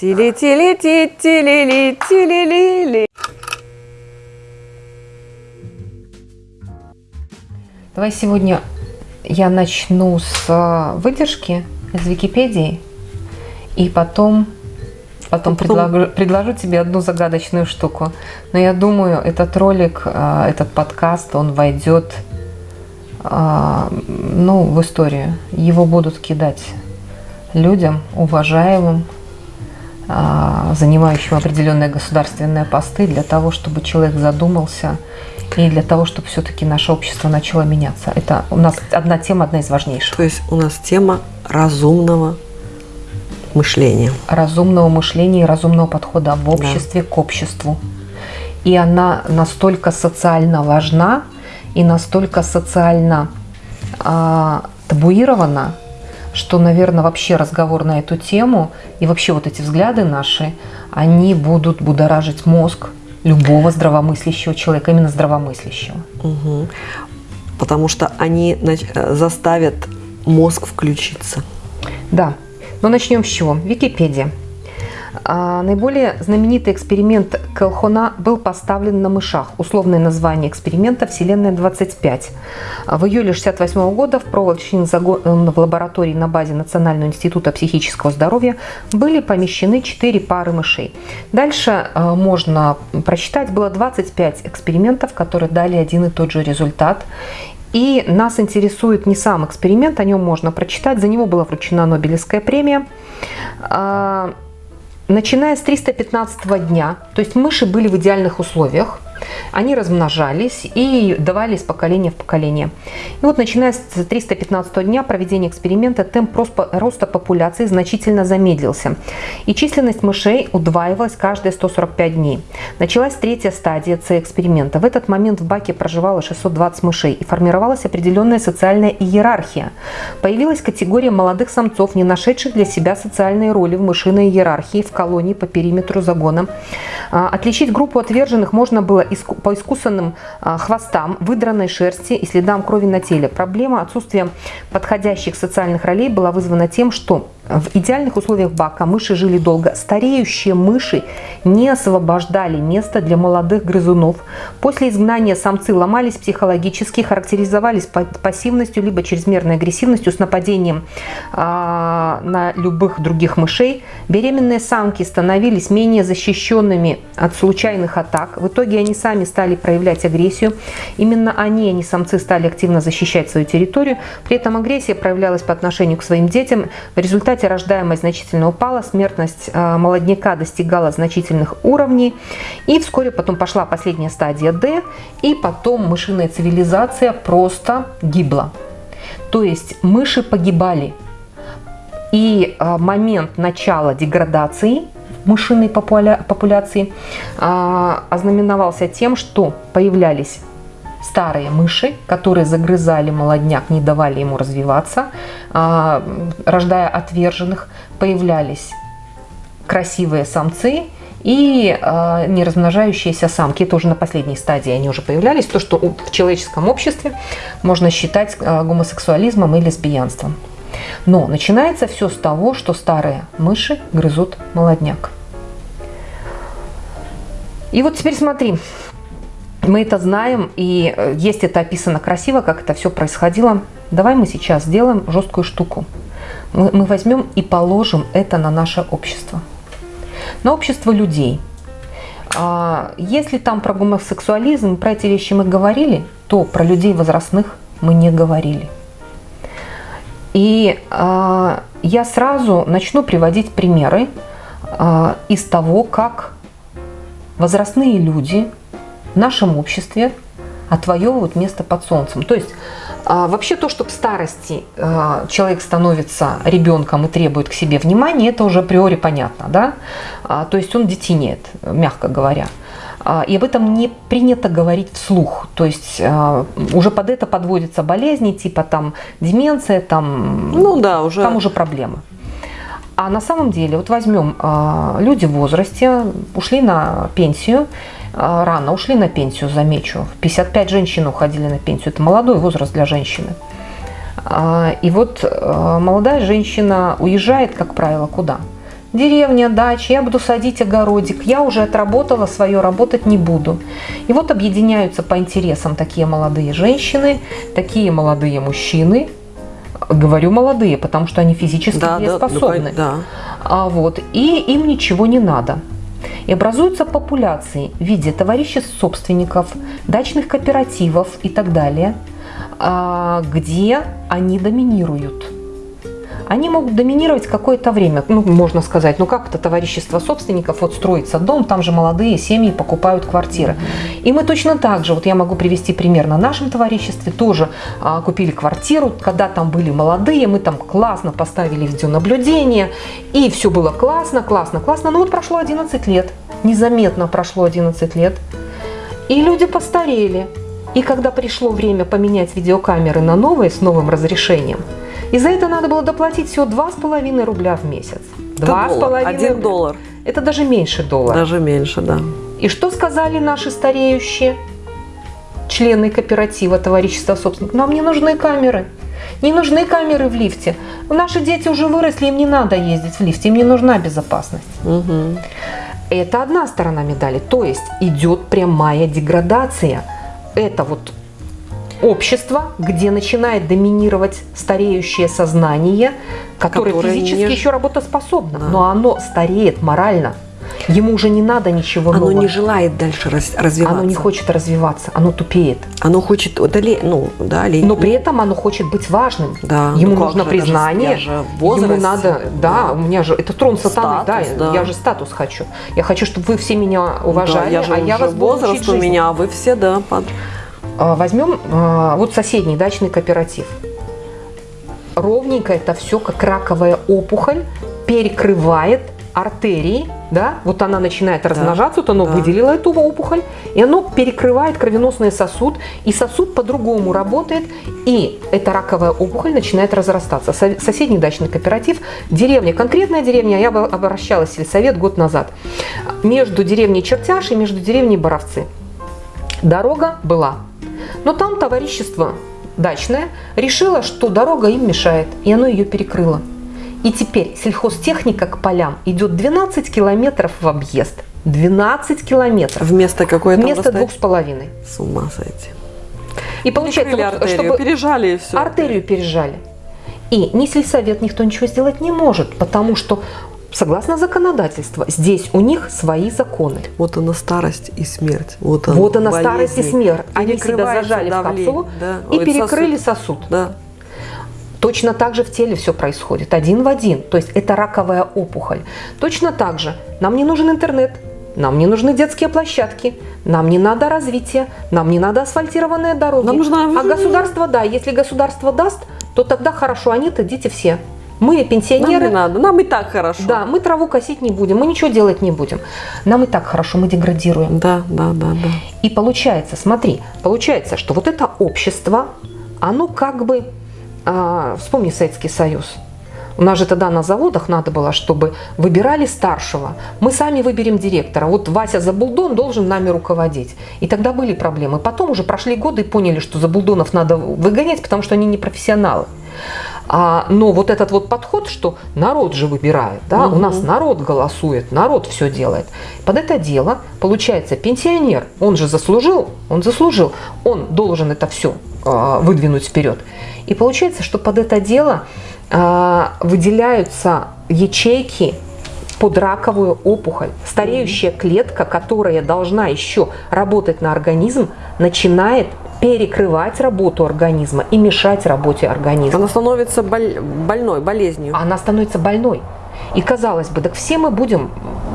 Тили-тили-ти, тили-ли, тили-ли-ли. Давай сегодня я начну с э, выдержки из Википедии и потом, потом, Потом- Предложу, предложу тебе одну загадочную штуку. Но я думаю, этот ролик, э, этот подкаст, он войдет э, ну, в историю. Его будут кидать людям, уважаемым, а, занимающим определенные государственные посты, для того, чтобы человек задумался и для того, чтобы все-таки наше общество начало меняться. Это у нас одна тема, одна из важнейших. То есть у нас тема разумного мышления. Разумного мышления и разумного подхода в обществе к обществу. И она настолько социально важна и настолько социально а, табуирована, что, наверное, вообще разговор на эту тему и вообще вот эти взгляды наши, они будут будоражить мозг любого здравомыслящего человека, именно здравомыслящего. Мгм. Потому что они э, заставят мозг включиться. Да. Но начнем с чего? Википедия. А, наиболее знаменитый эксперимент Келхона был поставлен на мышах. Условное название эксперимента «Вселенная 25». А В июле 1968 года в в лаборатории на базе Национального института психического здоровья были помещены 4 пары мышей. Дальше а, можно прочитать, было 25 экспериментов, которые дали один и тот же результат. И нас интересует не сам эксперимент, о нем можно прочитать. За него была вручена Нобелевская премия. Начиная с 315 дня, то есть мыши были в идеальных условиях, они размножались и давали из поколения в поколение. И вот начиная с 315 дня проведения эксперимента темп рос- роста популяции значительно замедлился. И численность мышей удваивалась каждые 145 дней. Началась третья стадия С-эксперимента. В этот момент в баке проживало 620 мышей и формировалась определенная социальная иерархия. Появилась категория молодых самцов, не нашедших для себя социальные роли в мышиной иерархии в колонии по периметру загона. А, Отличить группу отверженных можно было иску- по искусанным а, хвостам, выдранной шерсти и следам крови на теле. Проблема отсутствия подходящих социальных ролей была вызвана тем, что в идеальных условиях бака мыши жили долго. Стареющие мыши не освобождали место для молодых грызунов. После изгнания самцы ломались психологически, характеризовались па- пассивностью либо чрезмерной агрессивностью с нападением а, на любых других мышей. Беременные самки становились менее защищенными от случайных атак. В итоге они сами стали проявлять агрессию. Именно они, а не самцы, стали активно защищать свою территорию. При этом агрессия проявлялась по отношению к своим детям. В результате рождаемость значительно упала, смертность э, молодняка достигала значительных уровней. И вскоре потом пошла последняя стадия D, и потом мышиная цивилизация просто гибла. То есть мыши погибали. И э, момент начала деградации мышиной популя- популяции э, ознаменовался тем, что появлялись старые мыши, которые загрызали молодняк, не давали ему развиваться, а, рождая отверженных, появлялись красивые самцы и а, неразмножающиеся самки. Это уже на последней стадии они уже появлялись. То, что в человеческом обществе можно считать а, гомосексуализмом и лесбиянством. Но начинается все с того, что старые мыши грызут молодняк. И вот теперь смотри, мы это знаем, и э, есть это описано красиво, как это все происходило. Давай мы сейчас сделаем жесткую штуку. Мы, мы возьмем и положим это на наше общество. На общество людей. А, Если там про гомосексуализм, про эти вещи мы говорили, то про людей возрастных мы не говорили. И а, я сразу начну приводить примеры а, из того, как возрастные люди в нашем обществе отвоевывают место под солнцем. То есть а, вообще то, что в старости а, человек становится ребенком и требует к себе внимания, это уже априори понятно, да? А, То есть он детенеет, мягко говоря. А, И об этом не принято говорить вслух. То есть а, уже под это подводятся болезни, типа там деменция, там, Ну да, уже. там уже проблемы. А на самом деле, вот возьмем а, люди в возрасте, ушли на пенсию, рано ушли на пенсию, замечу. В 55 женщин уходили на пенсию. Это молодой возраст для женщины. И вот молодая женщина уезжает, как правило, куда? Деревня, дача, я буду садить огородик, я уже отработала свое, работать не буду. И вот объединяются по интересам такие молодые женщины, такие молодые мужчины, говорю молодые, потому что они физически Да, да, ну, способны. да. А вот, и им ничего не надо. И образуются популяции в виде товариществ собственников, дачных кооперативов и так далее, а, где они доминируют. Они могут доминировать какое-то время, ну, можно сказать, ну как это товарищество собственников, вот строится дом, там же молодые семьи покупают квартиры. И мы точно так же, вот я могу привести пример на нашем товариществе, тоже а, купили квартиру, когда там были молодые, мы там классно поставили видеонаблюдение, и все было классно, классно, классно, но вот прошло 11 лет, незаметно прошло 11 лет, и люди постарели. И когда пришло время поменять видеокамеры на новые с новым разрешением, и за это надо было доплатить всего 2,5 рубля в месяц. Это Два с доллар, половиной Один рубля. доллар. Это даже меньше доллара. Даже меньше, да. И что сказали наши стареющие члены кооператива, товарищества собственников? Нам не нужны камеры. Не нужны камеры в лифте. Наши дети уже выросли, им не надо ездить в лифте, им не нужна безопасность. Мгм. Это одна сторона медали. То есть идет прямая деградация. Это вот общество, где начинает доминировать стареющее сознание, которое, Которое физически не- еще работоспособно, Да. но оно стареет морально. Ему уже не надо ничего Оно нового. не желает дальше раз- развиваться. Оно не хочет развиваться, оно тупеет. Оно хочет удали... ну, да, Но при этом оно хочет быть важным. Да, Ему ну нужно же, признание. я же ему надо, да, да. у меня же это трон сатаны, Статус, да, да. я же статус хочу. Я хочу, чтобы вы все меня Да, уважали, я же а я вас возраст у меня, а вы все, да, под... А, Возьмем а, вот соседний дачный кооператив. Ровненько это все, как раковая опухоль, перекрывает артерии, да, вот она начинает размножаться, вот оно да. выделило эту опухоль, и оно перекрывает кровеносный сосуд, и сосуд по-другому работает, и эта раковая опухоль начинает разрастаться. Со- Соседний дачный кооператив, деревня, конкретная деревня, я обращалась в сельсовет год назад, между деревней Чертяш и между деревней Боровцы. Дорога была. Но там товарищество дачное решило, что дорога им мешает, и оно ее перекрыло. И теперь сельхозтехника к полям идет 12 километров в объезд. 12 километров. Вместо какой там Вместо двух с половиной. С ума сойти. И получается, вот, артерию, чтобы пережали и все. артерию пережали. И ни сельсовет, никто ничего сделать не может, потому что, согласно законодательству, здесь у них свои законы. Вот она старость и смерть. Вот она, Вот она старость и болезни. смерть. Они себя зажали в давление, капсулу да. и Ой, перекрыли сосуд. сосуд. Да. Точно так же в теле все происходит, один в один. То есть это раковая опухоль. Точно так же нам не нужен интернет, нам не нужны детские площадки, нам не надо развития, нам не надо асфальтированные дороги. Нам нужна- А государство, да, если государство даст, то тогда хорошо, они-то дети все. Мы Нам пенсионеры, не надо, нам и так хорошо. да, мы траву косить не будем, мы ничего делать не будем. Нам и так хорошо, мы деградируем. Да, да, да, да. И получается, смотри, получается, что вот это общество, оно как бы, а, вспомни Советский Союз. У нас же тогда на заводах надо было, чтобы выбирали старшего. Мы сами выберем директора. Вот Вася Забулдон должен нами руководить. И тогда были проблемы. Потом уже прошли годы и поняли, что Забулдонов надо выгонять, потому что они не профессионалы. А, но вот этот вот подход, что народ же выбирает, да, у нас народ голосует, народ все делает. Под это дело, получается, пенсионер, он же заслужил, он заслужил, он должен это все выдвинуть вперед. И получается, что под это дело а, выделяются ячейки под раковую опухоль. Стареющая клетка, которая должна еще работать на организм, начинает перекрывать работу организма и мешать работе организма. Она становится боль- больной, болезнью. Она становится больной. И казалось бы, так все мы будем,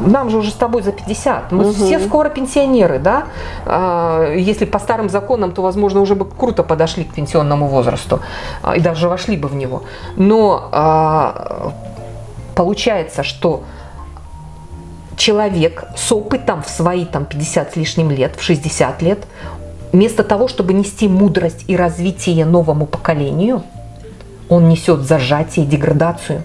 нам же уже с тобой за 50, мы Мгм. все скоро пенсионеры, да? А, Если по старым законам, то, возможно, уже бы круто подошли к пенсионному возрасту а, и даже вошли бы в него. Но а, получается, что человек с опытом в свои там 50 с лишним лет, в 60 лет, вместо того, чтобы нести мудрость и развитие новому поколению, он несет зажатие и деградацию.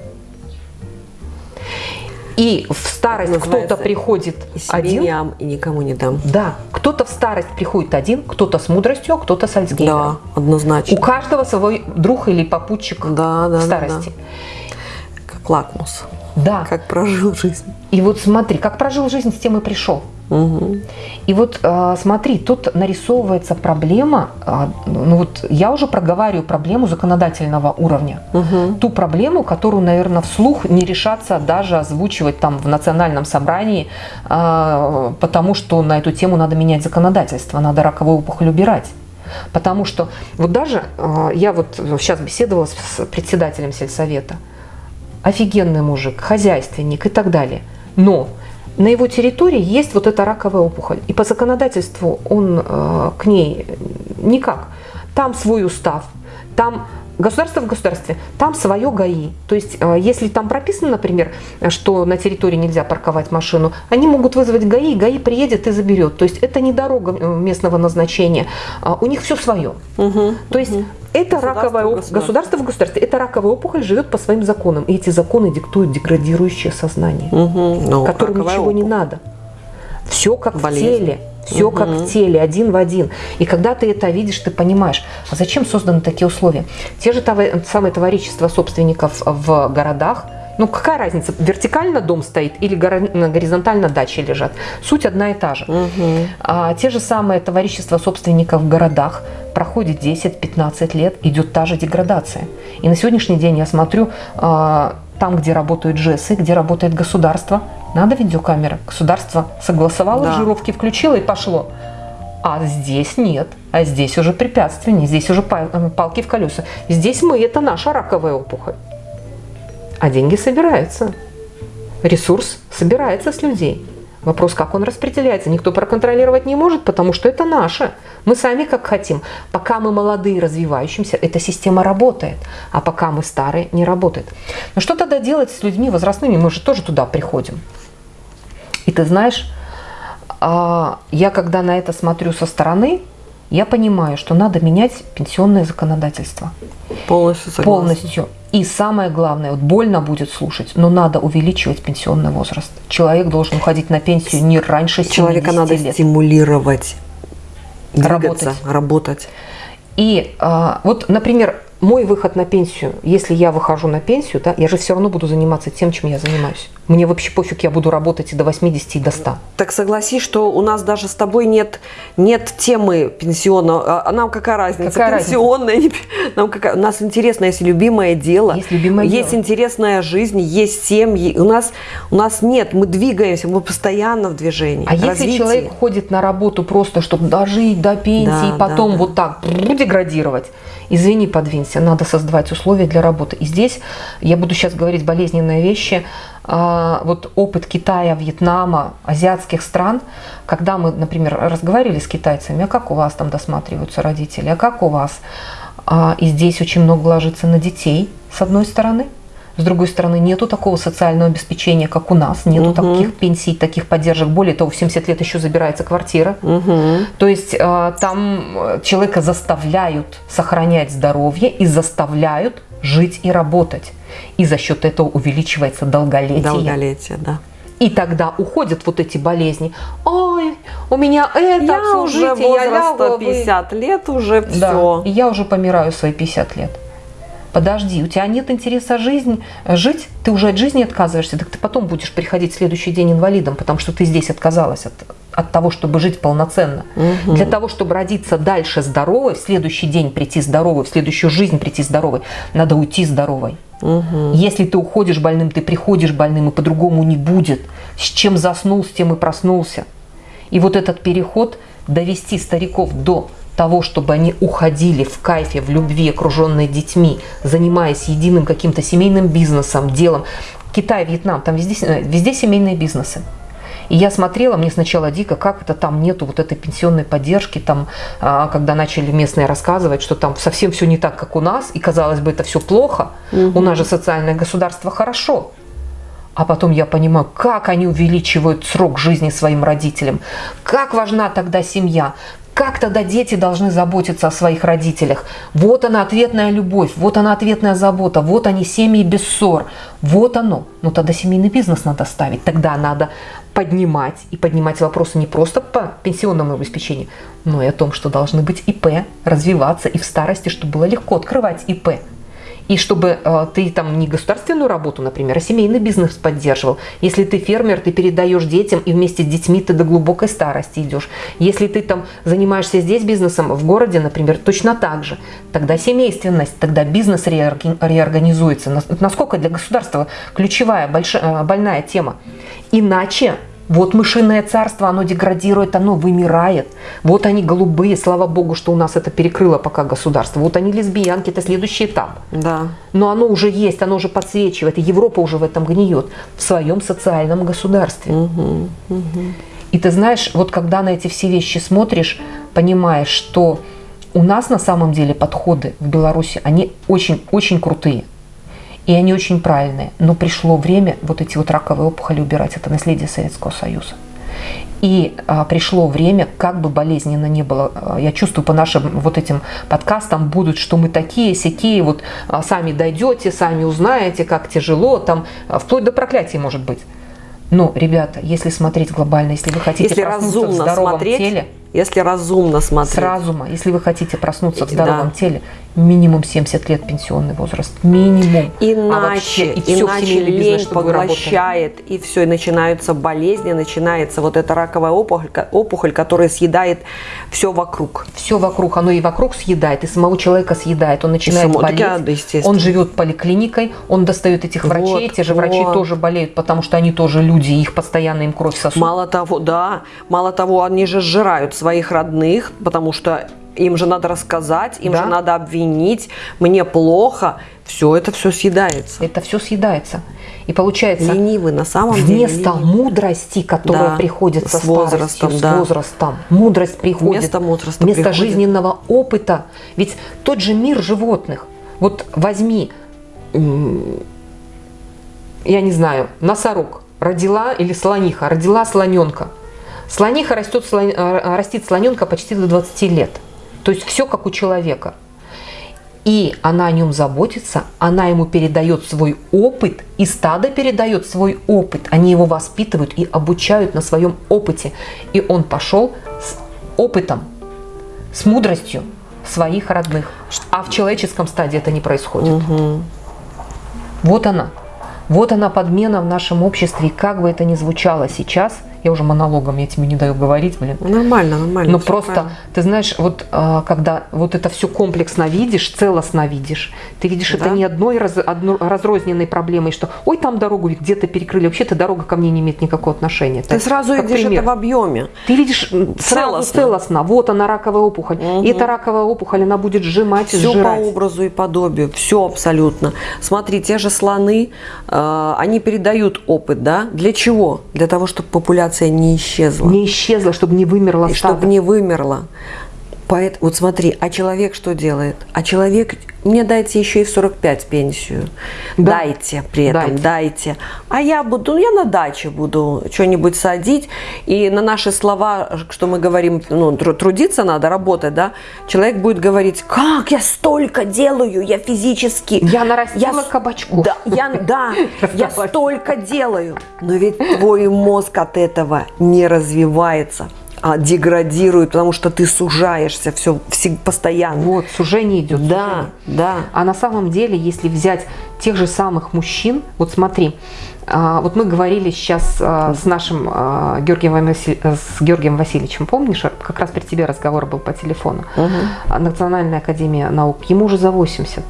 И в старость кто-то приходит И один, ам, и никому не дам. да, кто-то в старость приходит один, кто-то с мудростью, а кто-то с Альцгеймером. Да, однозначно. У каждого свой друг или попутчик Да, да, в да, старости. Как лакмус. Да. Как прожил жизнь. И вот смотри, как прожил жизнь, с тем и пришел. Угу. И вот э, смотри, тут нарисовывается проблема, э, ну вот я уже проговариваю проблему законодательного уровня. Угу. Ту проблему, которую, наверное, вслух не решаться даже озвучивать там в национальном собрании, э, потому что на эту тему надо менять законодательство, надо раковую опухоль убирать. Потому что вот даже я вот сейчас беседовала с председателем сельсовета, офигенный мужик, хозяйственник и так далее. Но на его территории есть вот эта раковая опухоль. И по законодательству он э, к ней никак. Там свой устав, там государство в государстве, там свое ГАИ. То есть, э, если там прописано, например, что на территории нельзя парковать машину, они могут вызвать ГАИ, ГАИ приедет и заберет. То есть, это не дорога э, местного назначения, а у них все свое. Угу. То есть, это раковая в оп- государстве. государство в государстве. Эта раковая опухоль живет по своим законам. И эти законы диктуют деградирующее сознание Угу. Ну, которым раковая ничего не опухоль. надо. Все как Болезнь. в теле. Все как в теле, один в один. И когда ты это видишь, ты понимаешь, а зачем созданы такие условия? Те же това- самые товарищества собственников в городах, ну какая разница, вертикально дом стоит или горизонтально дачи лежат? Суть одна и та же. Мгм. А те же самые товарищества собственников в городах проходит 10-15 лет, идет та же деградация. И на сегодняшний день я смотрю, а, там, где работают ЖЭСы, где работает государство, надо видеокамера. Государство согласовало, Да. жировки включило и пошло. А здесь нет. А здесь уже препятствия, не здесь уже э, палки в колеса. Здесь мы, это наша раковая опухоль. А деньги собираются. Ресурс собирается с людей. Вопрос, как он распределяется, никто проконтролировать не может, потому что это наше. Мы сами как хотим. Пока мы молодые, развивающимся, эта система работает. А пока мы старые, не работает. Но что тогда делать с людьми возрастными? Мы же тоже туда приходим. И ты знаешь, а, я когда на это смотрю со стороны, я понимаю, что надо менять пенсионное законодательство Полностью согласна. полностью. И самое главное, вот больно будет слушать, но надо увеличивать пенсионный возраст. Человек должен уходить на пенсию не раньше 70 Человека надо лет. стимулировать. Двигаться, Работать. работать. И а, вот, например, мой выход на пенсию, если я выхожу на пенсию, да, я же все равно буду заниматься тем, чем я занимаюсь. Мне вообще пофиг, я буду работать и до 80, и до 100. Так согласись, что у нас даже с тобой нет, нет темы пенсионного. А а нам какая разница? Какая разница? Пенсионная, не пе- нам какая... У нас интересное, есть любимое дело. Есть любимое Есть дело. интересная жизнь, есть семьи. У нас, у нас нет, мы двигаемся, мы постоянно в движении. А если развитии. человек ходит на работу просто, чтобы дожить до пенсии, Да, и потом да, да. вот так деградировать, извини, подвинься, надо создавать условия для работы. И здесь я буду сейчас говорить болезненные вещи. А, Вот опыт Китая, Вьетнама, азиатских стран, когда мы, например, разговаривали с китайцами, а как у вас там досматриваются родители, а как у вас? А, И здесь очень много ложится на детей, с одной стороны. С другой стороны, нету такого социального обеспечения, как у нас, нету Мгм. таких пенсий, таких поддержек. Более того, в 70 лет еще забирается квартира. Мгм. То есть э, там э, человека заставляют сохранять здоровье и заставляют жить и работать. И за счет этого увеличивается долголетие. Долголетие, да. И тогда уходят вот эти болезни. Ой, у меня это, я уже обслужите, я лягу, возраста а вы- 50 лет, уже Да, все. и я уже помираю свои 50 лет. Подожди, у тебя нет интереса жизнь, жить, ты уже от жизни отказываешься, так ты потом будешь приходить в следующий день инвалидом, потому что ты здесь отказалась от, от того, чтобы жить полноценно. Мгм. Для того, чтобы родиться дальше здоровой, в следующий день прийти здоровой, в следующую жизнь прийти здоровой, надо уйти здоровой. Мгм. Если ты уходишь больным, ты приходишь больным, и по-другому не будет. С чем заснул, с тем и проснулся. И вот этот переход довести стариков до того, чтобы они уходили в кайфе, в любви, окруженные детьми, занимаясь единым каким-то семейным бизнесом, делом. Китай, Вьетнам, там везде, э, везде семейные бизнесы. И я смотрела, мне сначала дико, как это там нету вот этой пенсионной поддержки, там, а, когда начали местные рассказывать, что там совсем все не так, как у нас, и казалось бы, это все плохо. У нас же социальное государство хорошо. А потом я понимаю, как они увеличивают срок жизни своим родителям, как важна тогда семья, как тогда дети должны заботиться о своих родителях. Вот она ответная любовь, вот она ответная забота, вот они семьи без ссор, вот оно. Но тогда семейный бизнес надо ставить, тогда надо поднимать и поднимать вопросы не просто по пенсионному обеспечению, но и о том, что должны быть ИП, развиваться и в старости, чтобы было легко открывать ИП. И чтобы э, ты там не государственную работу, например, а семейный бизнес поддерживал. Если ты фермер, ты передаешь детям, и вместе с детьми ты до глубокой старости идешь. Если ты там занимаешься здесь бизнесом, в городе, например, точно так же. Тогда семейственность, тогда бизнес реорганизуется. Насколько для государства ключевая, большая, больная тема. Иначе вот мышиное царство, оно деградирует, оно вымирает. Вот они голубые, слава богу, что у нас это перекрыло пока государство. Вот они лесбиянки, это следующий этап. Да. Но оно уже есть, оно уже подсвечивает. И Европа уже в этом гниет, в своем социальном государстве. Угу, угу. И ты знаешь, вот когда на эти все вещи смотришь, понимаешь, что у нас на самом деле подходы в Беларуси, они очень-очень крутые. И они очень правильные. Но пришло время вот эти вот раковые опухоли убирать. Это наследие Советского Союза. И а, пришло время, как бы болезненно не было, а, я чувствую по нашим вот этим подкастам будут, что мы такие, сякие, вот а, сами дойдете, сами узнаете, как тяжело, там, а, вплоть до проклятия может быть. Но, ребята, если смотреть глобально, если вы хотите если проснуться в здоровом смотреть, теле, если разумно смотреть. С разума. Если вы хотите проснуться в здоровом да. теле, минимум 70 лет пенсионный возраст. Минимум. Иначе, а вообще, и иначе все лень поглощает, и все, и начинаются болезни, начинается вот эта раковая опухоль, опухоль, которая съедает все вокруг. Все вокруг. Оно и вокруг съедает, и самого человека съедает. Он начинает само, болеть. Да, он живет поликлиникой, он достает этих вот, врачей. Те же вот. врачи тоже болеют, потому что они тоже люди, их постоянно им кровь сосут. Мало того, да, мало того, они же сжирают своих родных, потому что им же надо рассказать, им да? же надо обвинить, мне плохо. Все это все съедается. Это все съедается. И получается, ленивый на самом вместо деле. Вместо мудрости, которая да, приходит со с возрастом, да. с возрастом, мудрость приходит вместо, возраста вместо приходит. жизненного опыта. Ведь тот же мир животных. Вот возьми, я не знаю, носорог родила или слониха, родила слоненка – Слониха растет, слон, э, растит слоненка почти до 20 лет. То есть все как у человека. И она о нем заботится, она ему передает свой опыт, и стадо передает свой опыт. Они его воспитывают и обучают на своем опыте. И он пошел с опытом, с мудростью своих родных. А в человеческом стадии это не происходит. Угу. Вот она. Вот она подмена в нашем обществе. И как бы это ни звучало сейчас – я уже монологом, я тебе не даю говорить, блин. Нормально, нормально. Но просто, правильно. ты знаешь, вот а, когда вот это все комплексно видишь, целостно видишь, ты видишь да. это не одной раз, одно, разрозненной проблемой, что ой, там дорогу где-то перекрыли, вообще-то дорога ко мне не имеет никакого отношения. Ты так, сразу видишь пример. это в объеме. Ты видишь целостно. целостно. Вот она раковая опухоль. Угу. И эта раковая опухоль, она будет сжимать все и сжирать. по образу и подобию, все абсолютно. Смотри, те же слоны, э, они передают опыт, да? Для чего? Для того, чтобы популяция популяция не исчезла. Не исчезла, чтобы не вымерла. Чтобы не вымерла. Поэтому, вот смотри, а человек что делает? А человек, мне дайте еще и в 45 пенсию. Да. Дайте при этом, дайте. дайте. А я буду, я на даче буду что-нибудь садить. И на наши слова, что мы говорим, ну, трудиться надо, работать, да, человек будет говорить, как я столько делаю, я физически. Я нарастила я, кабачков. Да, я, да, я столько делаю. Но ведь твой мозг от этого не развивается а, деградирует, потому что ты сужаешься все, все постоянно. Вот, сужение идет. Да, сужение. да. А на самом деле, если взять тех же самых мужчин, вот смотри, а, вот мы говорили сейчас а, с нашим а, Георгием, Василь... с Георгием Васильевичем, помнишь, как раз при тебе разговор был по телефону. Угу. Национальная академия наук, ему уже за 80,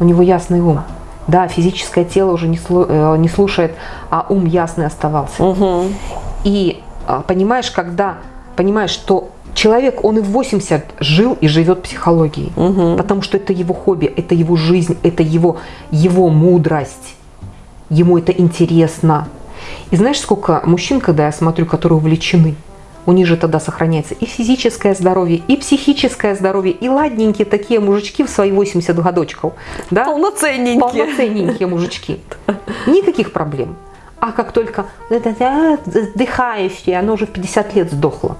у него ясный ум. Да, физическое тело уже не, слу... Э, не слушает, а ум ясный оставался. Угу. И понимаешь, когда понимаешь, что человек, он и в 80 жил и живет психологией, угу. потому что это его хобби, это его жизнь, это его, его мудрость, ему это интересно. И знаешь, сколько мужчин, когда я смотрю, которые увлечены, у них же тогда сохраняется и физическое здоровье, и психическое здоровье, и ладненькие такие мужички в свои 80 годочков. Да? Полноценненькие. Полноценненькие мужички. Никаких проблем. А как только дыхающее, оно уже в 50 лет сдохло.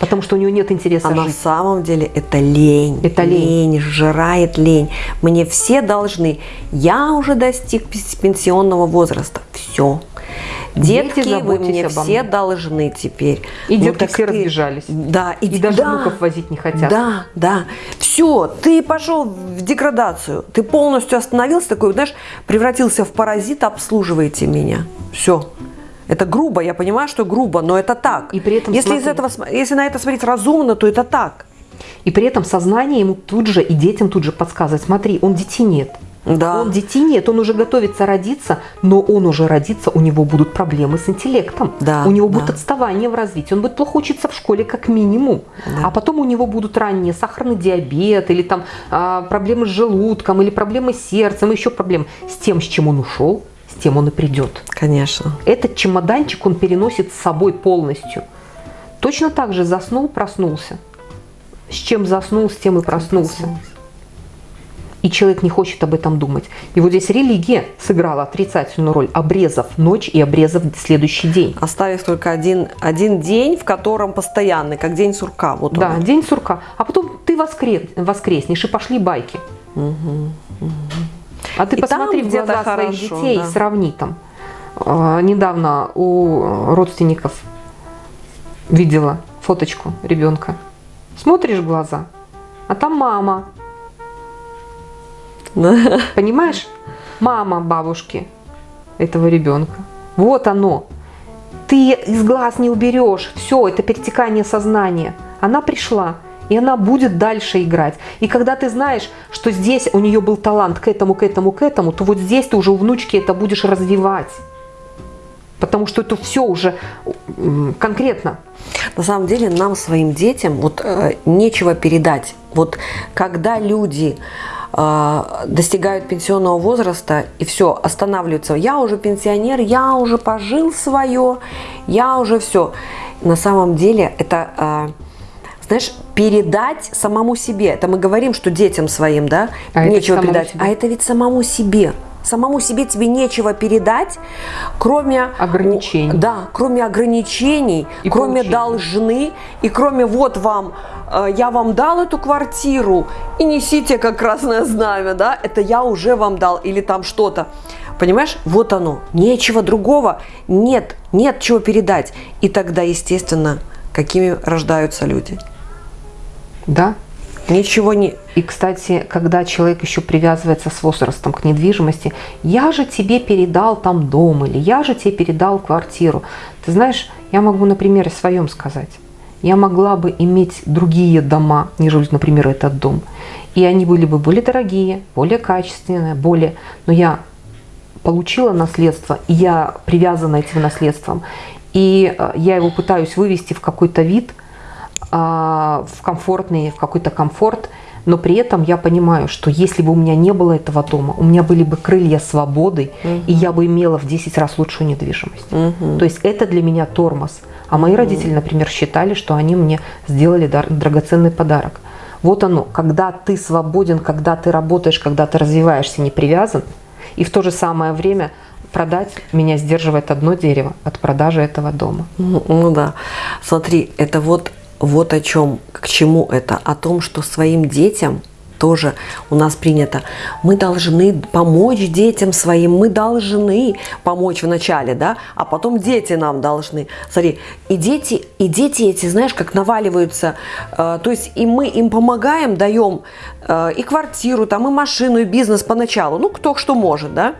Потому что у него нет интереса а жить. на самом деле это лень. Это лень. лень. Сжирает лень. Мне все должны. Я уже достиг пенсионного возраста. Все. Детки, Дети, вы мне все должны теперь. И ну, детки все ты... разбежались. Да. И, и даже да, внуков возить не хотят. Да, да. Все, ты пошел в деградацию. Ты полностью остановился, такой, знаешь, превратился в паразит, обслуживаете меня. Все. Это грубо, я понимаю, что грубо, но это так. И при этом если, из этого, если на это смотреть разумно, то это так. И при этом сознание ему тут же и детям тут же подсказывает, смотри, он детей нет. Да. Он детей нет, он уже готовится родиться, но он уже родится, у него будут проблемы с интеллектом, да, у него да. будет отставание в развитии, он будет плохо учиться в школе как минимум, да. а потом у него будут ранние сахарный диабет или там а, проблемы с желудком или проблемы с сердцем, еще проблемы с тем, с чем он ушел, тем он и придет. Конечно. Этот чемоданчик он переносит с собой полностью. Точно так же заснул, проснулся. С чем заснул, с тем и проснулся. И человек не хочет об этом думать. И вот здесь религия сыграла отрицательную роль, обрезав ночь и обрезав следующий день. Оставив только один, один день, в котором постоянный, как день сурка. Вот да, он. день сурка. А потом ты воскрес, воскреснешь и пошли байки. Угу, угу. А ты и посмотри в глаза хорошо, своих детей да. и сравни там. А, недавно у родственников видела фоточку ребенка. Смотришь в глаза, а там мама. Понимаешь? Мама бабушки этого ребенка. Вот оно. Ты из глаз не уберешь. Все, это перетекание сознания. Она пришла и она будет дальше играть. И когда ты знаешь, что здесь у нее был талант к этому, к этому, к этому, то вот здесь ты уже у внучки это будешь развивать. Потому что это все уже конкретно. На самом деле нам, своим детям, вот э, нечего передать. Вот когда люди э, достигают пенсионного возраста и все, останавливаются. Я уже пенсионер, я уже пожил свое, я уже все. На самом деле это... Э, знаешь, передать самому себе. Это мы говорим, что детям своим, да, а нечего передать. Себе. А это ведь самому себе. Самому себе тебе нечего передать, кроме ограничений. Да, кроме ограничений, и кроме получения. должны, и кроме вот вам, э, я вам дал эту квартиру, и несите как красное знамя, да, это я уже вам дал, или там что-то. Понимаешь, вот оно, нечего другого, нет, нет чего передать. И тогда, естественно, какими рождаются люди. Да. Ничего не... И, кстати, когда человек еще привязывается с возрастом к недвижимости, я же тебе передал там дом, или я же тебе передал квартиру. Ты знаешь, я могу на примере своем сказать. Я могла бы иметь другие дома, нежели, например, этот дом. И они были бы более дорогие, более качественные, более... Но я получила наследство, и я привязана этим наследством. И э, я его пытаюсь вывести в какой-то вид – в комфортный, в какой-то комфорт, но при этом я понимаю, что если бы у меня не было этого дома, у меня были бы крылья свободы, угу. и я бы имела в 10 раз лучшую недвижимость. Угу. То есть это для меня тормоз. А мои родители, например, считали, что они мне сделали драгоценный подарок. Вот оно, когда ты свободен, когда ты работаешь, когда ты развиваешься, не привязан, и в то же самое время продать меня сдерживает одно дерево от продажи этого дома. Ну, ну да. Смотри, это вот вот о чем, к чему это, о том, что своим детям тоже у нас принято. Мы должны помочь детям своим, мы должны помочь вначале, да, а потом дети нам должны. Смотри, и дети, и дети эти, знаешь, как наваливаются, э, то есть и мы им помогаем, даем э, и квартиру, там, и машину, и бизнес поначалу, ну, кто что может, да,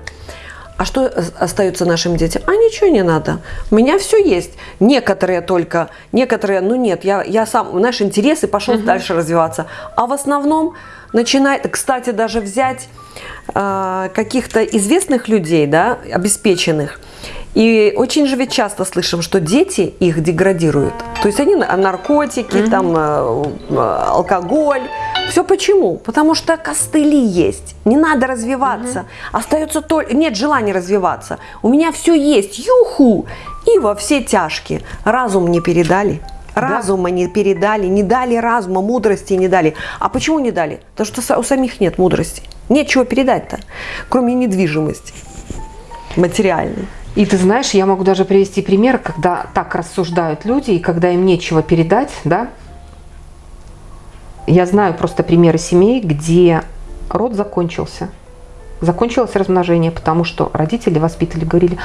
а что остается нашим детям? А ничего не надо. У меня все есть. Некоторые только, некоторые, ну нет, я, я сам, наши интересы пошел угу. дальше развиваться. А в основном начинает, кстати, даже взять э, каких-то известных людей, да, обеспеченных, и очень же ведь часто слышим, что дети их деградируют. То есть они наркотики, -hmm. там э, э, алкоголь. Все почему? Потому что костыли есть. Не надо развиваться. -hmm. Остается только... Нет желания развиваться. У меня все есть. Юху! И во все тяжкие. Разум не передали. Разума да. не передали, не дали разума, мудрости не дали. А почему не дали? Потому что у самих нет мудрости. Нечего передать-то, кроме недвижимости материальной. И ты знаешь, я могу даже привести пример, когда так рассуждают люди, и когда им нечего передать, да. Я знаю просто примеры семей, где род закончился. закончилось размножение, потому что родители воспитали, говорили,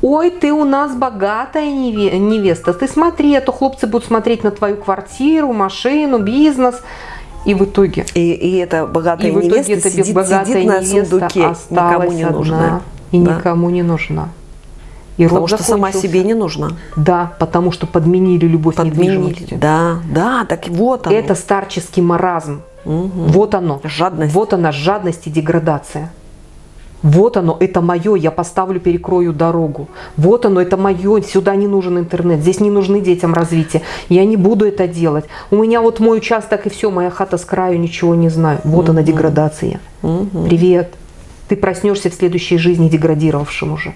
ой, ты у нас богатая невеста, ты смотри, а то хлопцы будут смотреть на твою квартиру, машину, бизнес. И в итоге... И, и эта богатая и в итоге невеста сидит, богатая сидит на сундуке, никому не одна, нужна. И да. никому не нужна. И потому что сама себе не нужна. Да, потому что подменили любовь подменили. недвижимостью. Да, да, так вот оно. Это старческий маразм. Угу. Вот оно. Жадность. Вот она, жадность и деградация. Вот оно, это мое, я поставлю, перекрою дорогу. Вот оно, это мое, сюда не нужен интернет, здесь не нужны детям развитие. Я не буду это делать. У меня вот мой участок и все, моя хата с краю, ничего не знаю. Вот угу. она, деградация. Угу. Привет. Ты проснешься в следующей жизни деградировавшим уже.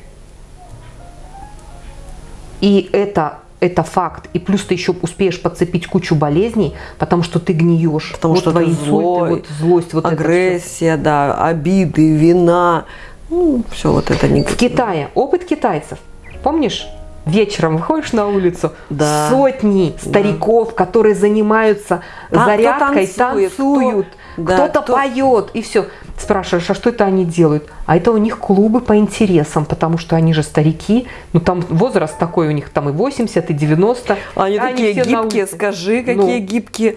И это, это факт. И плюс ты еще успеешь подцепить кучу болезней, потому что ты гниешь. Потому вот что твои злой, вот злость, вот агрессия, да, обиды, вина. Ну, все вот это не... В Китае, опыт китайцев. Помнишь? вечером выходишь на улицу, да. сотни стариков, да. которые занимаются а, зарядкой, танцует, танцуют, кто, кто-то да, кто... поет, и все. Спрашиваешь, а что это они делают? А это у них клубы по интересам, потому что они же старики, ну там возраст такой у них, там и 80, и 90. Они, они такие гибкие, скажи, какие ну, гибкие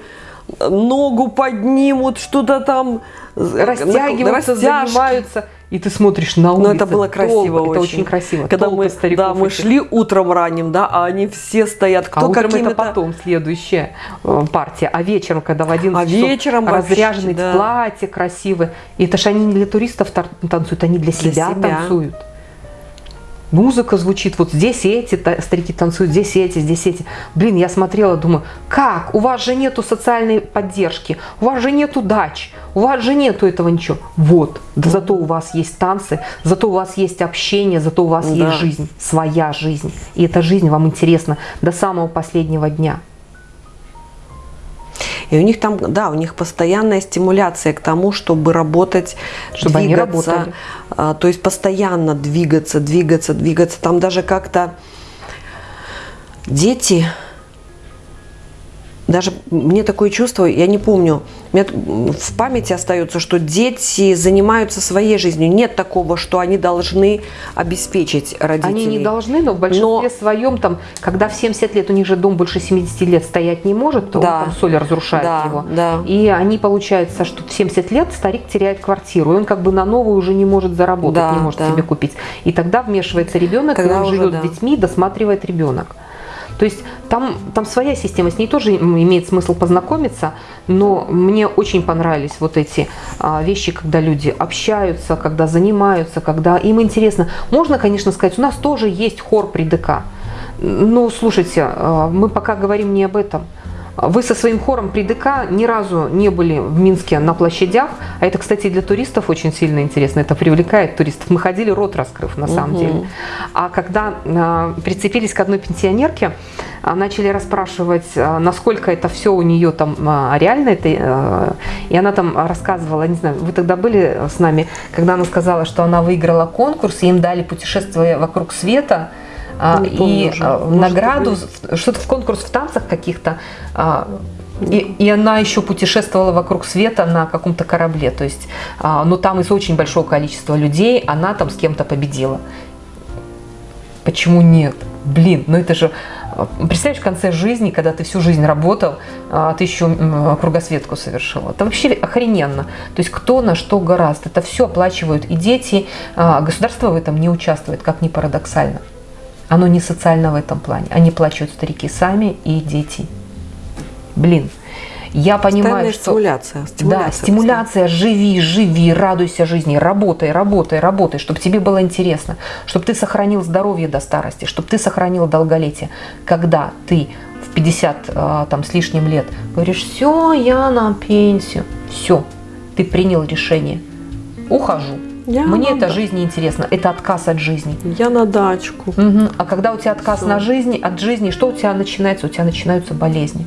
ногу поднимут, что-то там растягиваются, занимаются. И ты смотришь на улицу. Но это было красиво очень. Это очень красиво. Когда мы, да, мы шли утром ранним, да, а они все стоят. Кто а утром это потом следующая э, партия. А вечером, когда в 11 а часов вечером разряженные да. платья красивые. И это же они не для туристов танцуют, они для, для себя, себя танцуют музыка звучит, вот здесь эти старики танцуют, здесь эти, здесь эти. Блин, я смотрела, думаю, как? У вас же нету социальной поддержки, у вас же нету дач, у вас же нету этого ничего. Вот, да зато у вас есть танцы, зато у вас есть общение, зато у вас да. есть жизнь, своя жизнь. И эта жизнь вам интересна до самого последнего дня. И у них там, да, у них постоянная стимуляция к тому, чтобы работать, чтобы двигаться, они. А, то есть постоянно двигаться, двигаться, двигаться. Там даже как-то дети даже мне такое чувство, я не помню, мне в памяти остается, что дети занимаются своей жизнью. Нет такого, что они должны обеспечить родителей. Они не должны, но в большинстве но... своем, там, когда в 70 лет у них же дом больше 70 лет стоять не может, то да. там соль разрушает да, его. Да. И они, получается, что в 70 лет старик теряет квартиру, и он как бы на новую уже не может заработать, да, не может да. себе купить. И тогда вмешивается ребенок, когда и он живет да. с детьми, досматривает ребенок. То есть там, там своя система, с ней тоже имеет смысл познакомиться, но мне очень понравились вот эти а, вещи, когда люди общаются, когда занимаются, когда им интересно. Можно, конечно, сказать, у нас тоже есть хор при ДК. Но слушайте, а, мы пока говорим не об этом. Вы со своим хором при ДК ни разу не были в Минске на площадях, а это, кстати, для туристов очень сильно интересно, это привлекает туристов. Мы ходили рот раскрыв, на самом угу. деле. А когда э, прицепились к одной пенсионерке, э, начали расспрашивать, э, насколько это все у нее там реально, это, э, и она там рассказывала, не знаю, вы тогда были с нами, когда она сказала, что она выиграла конкурс, и им дали путешествие вокруг света, а, и уже. А, награду, что-то в конкурс в танцах каких-то. А, и, и она еще путешествовала вокруг света на каком-то корабле. То есть, но ну, там из очень большого количества людей она там с кем-то победила. Почему нет? Блин, ну это же... Представляешь, в конце жизни, когда ты всю жизнь работал, а ты еще кругосветку совершил. Это вообще охрененно. То есть кто на что гораздо. Это все оплачивают и дети. Государство в этом не участвует, как ни парадоксально. Оно не социально в этом плане. Они плачут старики сами и дети. Блин, я понимаю, что... стимуляция. стимуляция. Да, стимуляция. Живи, живи, радуйся жизни, работай, работай, работай, чтобы тебе было интересно, чтобы ты сохранил здоровье до старости, чтобы ты сохранил долголетие. Когда ты в 50 а, там, с лишним лет говоришь, все, я на пенсию, все, ты принял решение, ухожу, я Мне эта да. жизнь неинтересна. Это отказ от жизни. Я на дачку. Угу. А когда у тебя отказ Все. на жизни, от жизни, что у тебя начинается? У тебя начинаются болезни.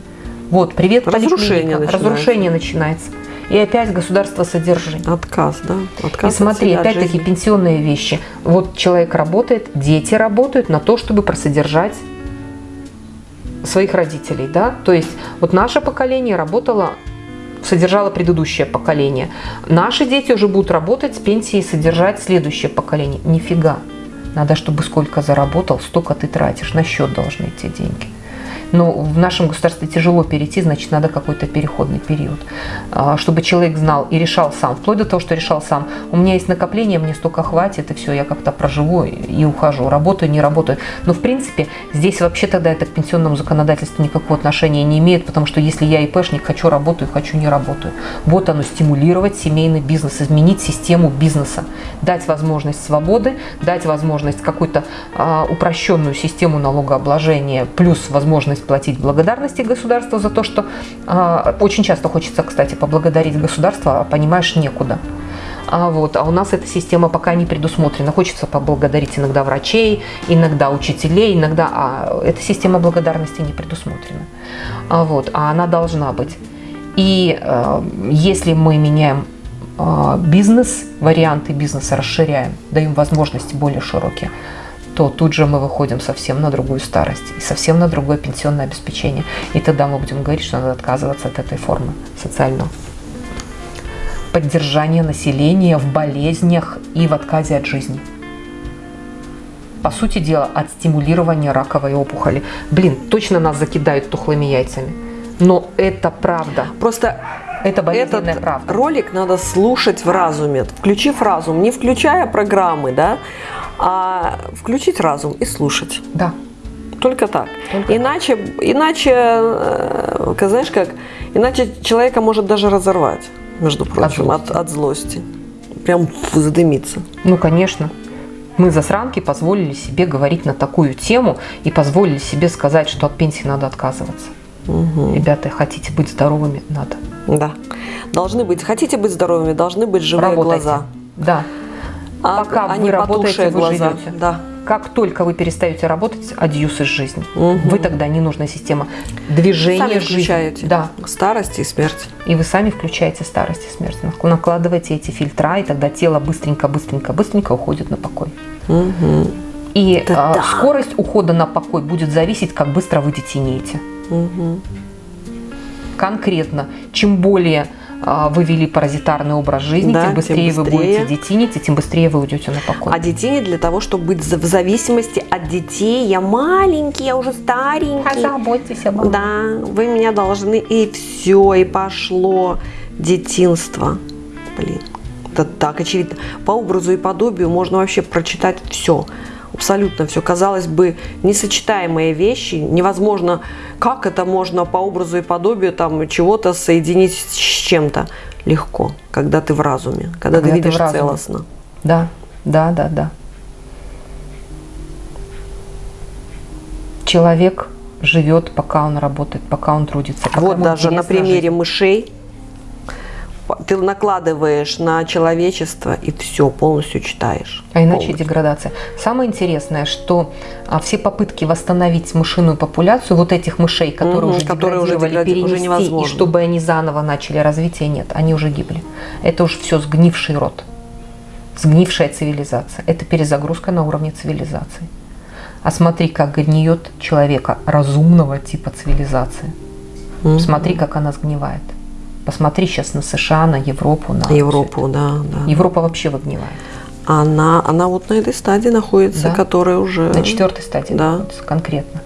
Вот, привет, Разрушение начинается. Разрушение начинается. И опять государство содержит. Отказ, да? Отказ и смотри, опять-таки пенсионные вещи. Вот человек работает, дети работают на то, чтобы просодержать своих родителей, да? То есть вот наше поколение работало содержало предыдущее поколение. Наши дети уже будут работать с пенсией содержать следующее поколение. Нифига. Надо, чтобы сколько заработал, столько ты тратишь. На счет должны идти деньги. Но в нашем государстве тяжело перейти, значит, надо какой-то переходный период. А, чтобы человек знал и решал сам, вплоть до того, что решал сам. У меня есть накопление, мне столько хватит, и все, я как-то проживу и ухожу. Работаю, не работаю. Но, в принципе, здесь вообще тогда это к пенсионному законодательству никакого отношения не имеет, потому что если я ИПшник, хочу работаю, хочу не работаю. Вот оно, стимулировать семейный бизнес, изменить систему бизнеса, дать возможность свободы, дать возможность какую-то а, упрощенную систему налогообложения, плюс возможность платить благодарности государству за то, что э, очень часто хочется, кстати, поблагодарить государство, а понимаешь, некуда. А, вот, а у нас эта система пока не предусмотрена. Хочется поблагодарить иногда врачей, иногда учителей, иногда... А эта система благодарности не предусмотрена. А, вот, а она должна быть. И э, если мы меняем э, бизнес, варианты бизнеса расширяем, даем возможности более широкие, то тут же мы выходим совсем на другую старость и совсем на другое пенсионное обеспечение. И тогда мы будем говорить, что надо отказываться от этой формы социального поддержания населения в болезнях и в отказе от жизни. По сути дела, от стимулирования раковой опухоли. Блин, точно нас закидают тухлыми яйцами. Но это правда. Просто это болезненная этот правда. ролик надо слушать в разуме, включив разум, не включая программы, да, а включить разум и слушать. Да. Только так. Только иначе, иначе, э, знаешь как, иначе человека может даже разорвать, между прочим, от, злости. от, злости. Прям задымиться. Ну, конечно. Мы засранки позволили себе говорить на такую тему и позволили себе сказать, что от пенсии надо отказываться. Угу. Ребята, хотите быть здоровыми, надо. Да. Должны быть, хотите быть здоровыми, должны быть живые Работайте. глаза. Да. А, Пока а вы работаете, вы глаза. живете. Да. Как только вы перестаете работать, адьюс из жизни. Мгм. Вы тогда ненужная система. Движение Сами жизни. включаете. Да. Старость и смерть. И вы сами включаете старость и смерть. Накладываете эти фильтра, и тогда тело быстренько-быстренько-быстренько уходит на покой. Угу. И Да-да. а, скорость ухода на покой будет зависеть, как быстро вы детенеете. Угу. Конкретно, чем более а, вы вели паразитарный образ жизни, Да, тем тем быстрее вы быстрее. будете детинить, и тем быстрее вы уйдете на покой. А не для того, чтобы быть в зависимости от детей. Я маленький, я уже старенький. Позаботьтесь обо мне. Да, вы меня должны, и все, и пошло детинство. Блин, это так очевидно. По образу и подобию можно вообще прочитать все. Абсолютно все. Казалось бы, несочетаемые вещи. Невозможно, как это можно по образу и подобию там чего-то соединить с чем-то. Легко, когда ты в разуме, когда, Когда ты ты видишь разуме. целостно. Да, да, да, да. Человек живет, пока он работает, пока он трудится. пока Вот даже на примере жизнь. мышей ты накладываешь на человечество и все полностью читаешь. А иначе Полностью. деградация. Самое интересное, что а, все попытки восстановить мышиную популяцию, вот этих мышей, которые Мгм, уже которые уже дегради- уже перенести, невозможно. и чтобы они заново начали развитие, нет, они уже гибли. Это уже все сгнивший род, сгнившая цивилизация. Это перезагрузка на уровне цивилизации. А смотри, как гниет человека разумного типа цивилизации. Мгм. Смотри, как она сгнивает. Посмотри сейчас на США, на Европу, на Европу, да, да. Европа вообще выгнивает. Она, она вот на этой стадии находится, Да. которая уже... На четвертой стадии Да. находится конкретно.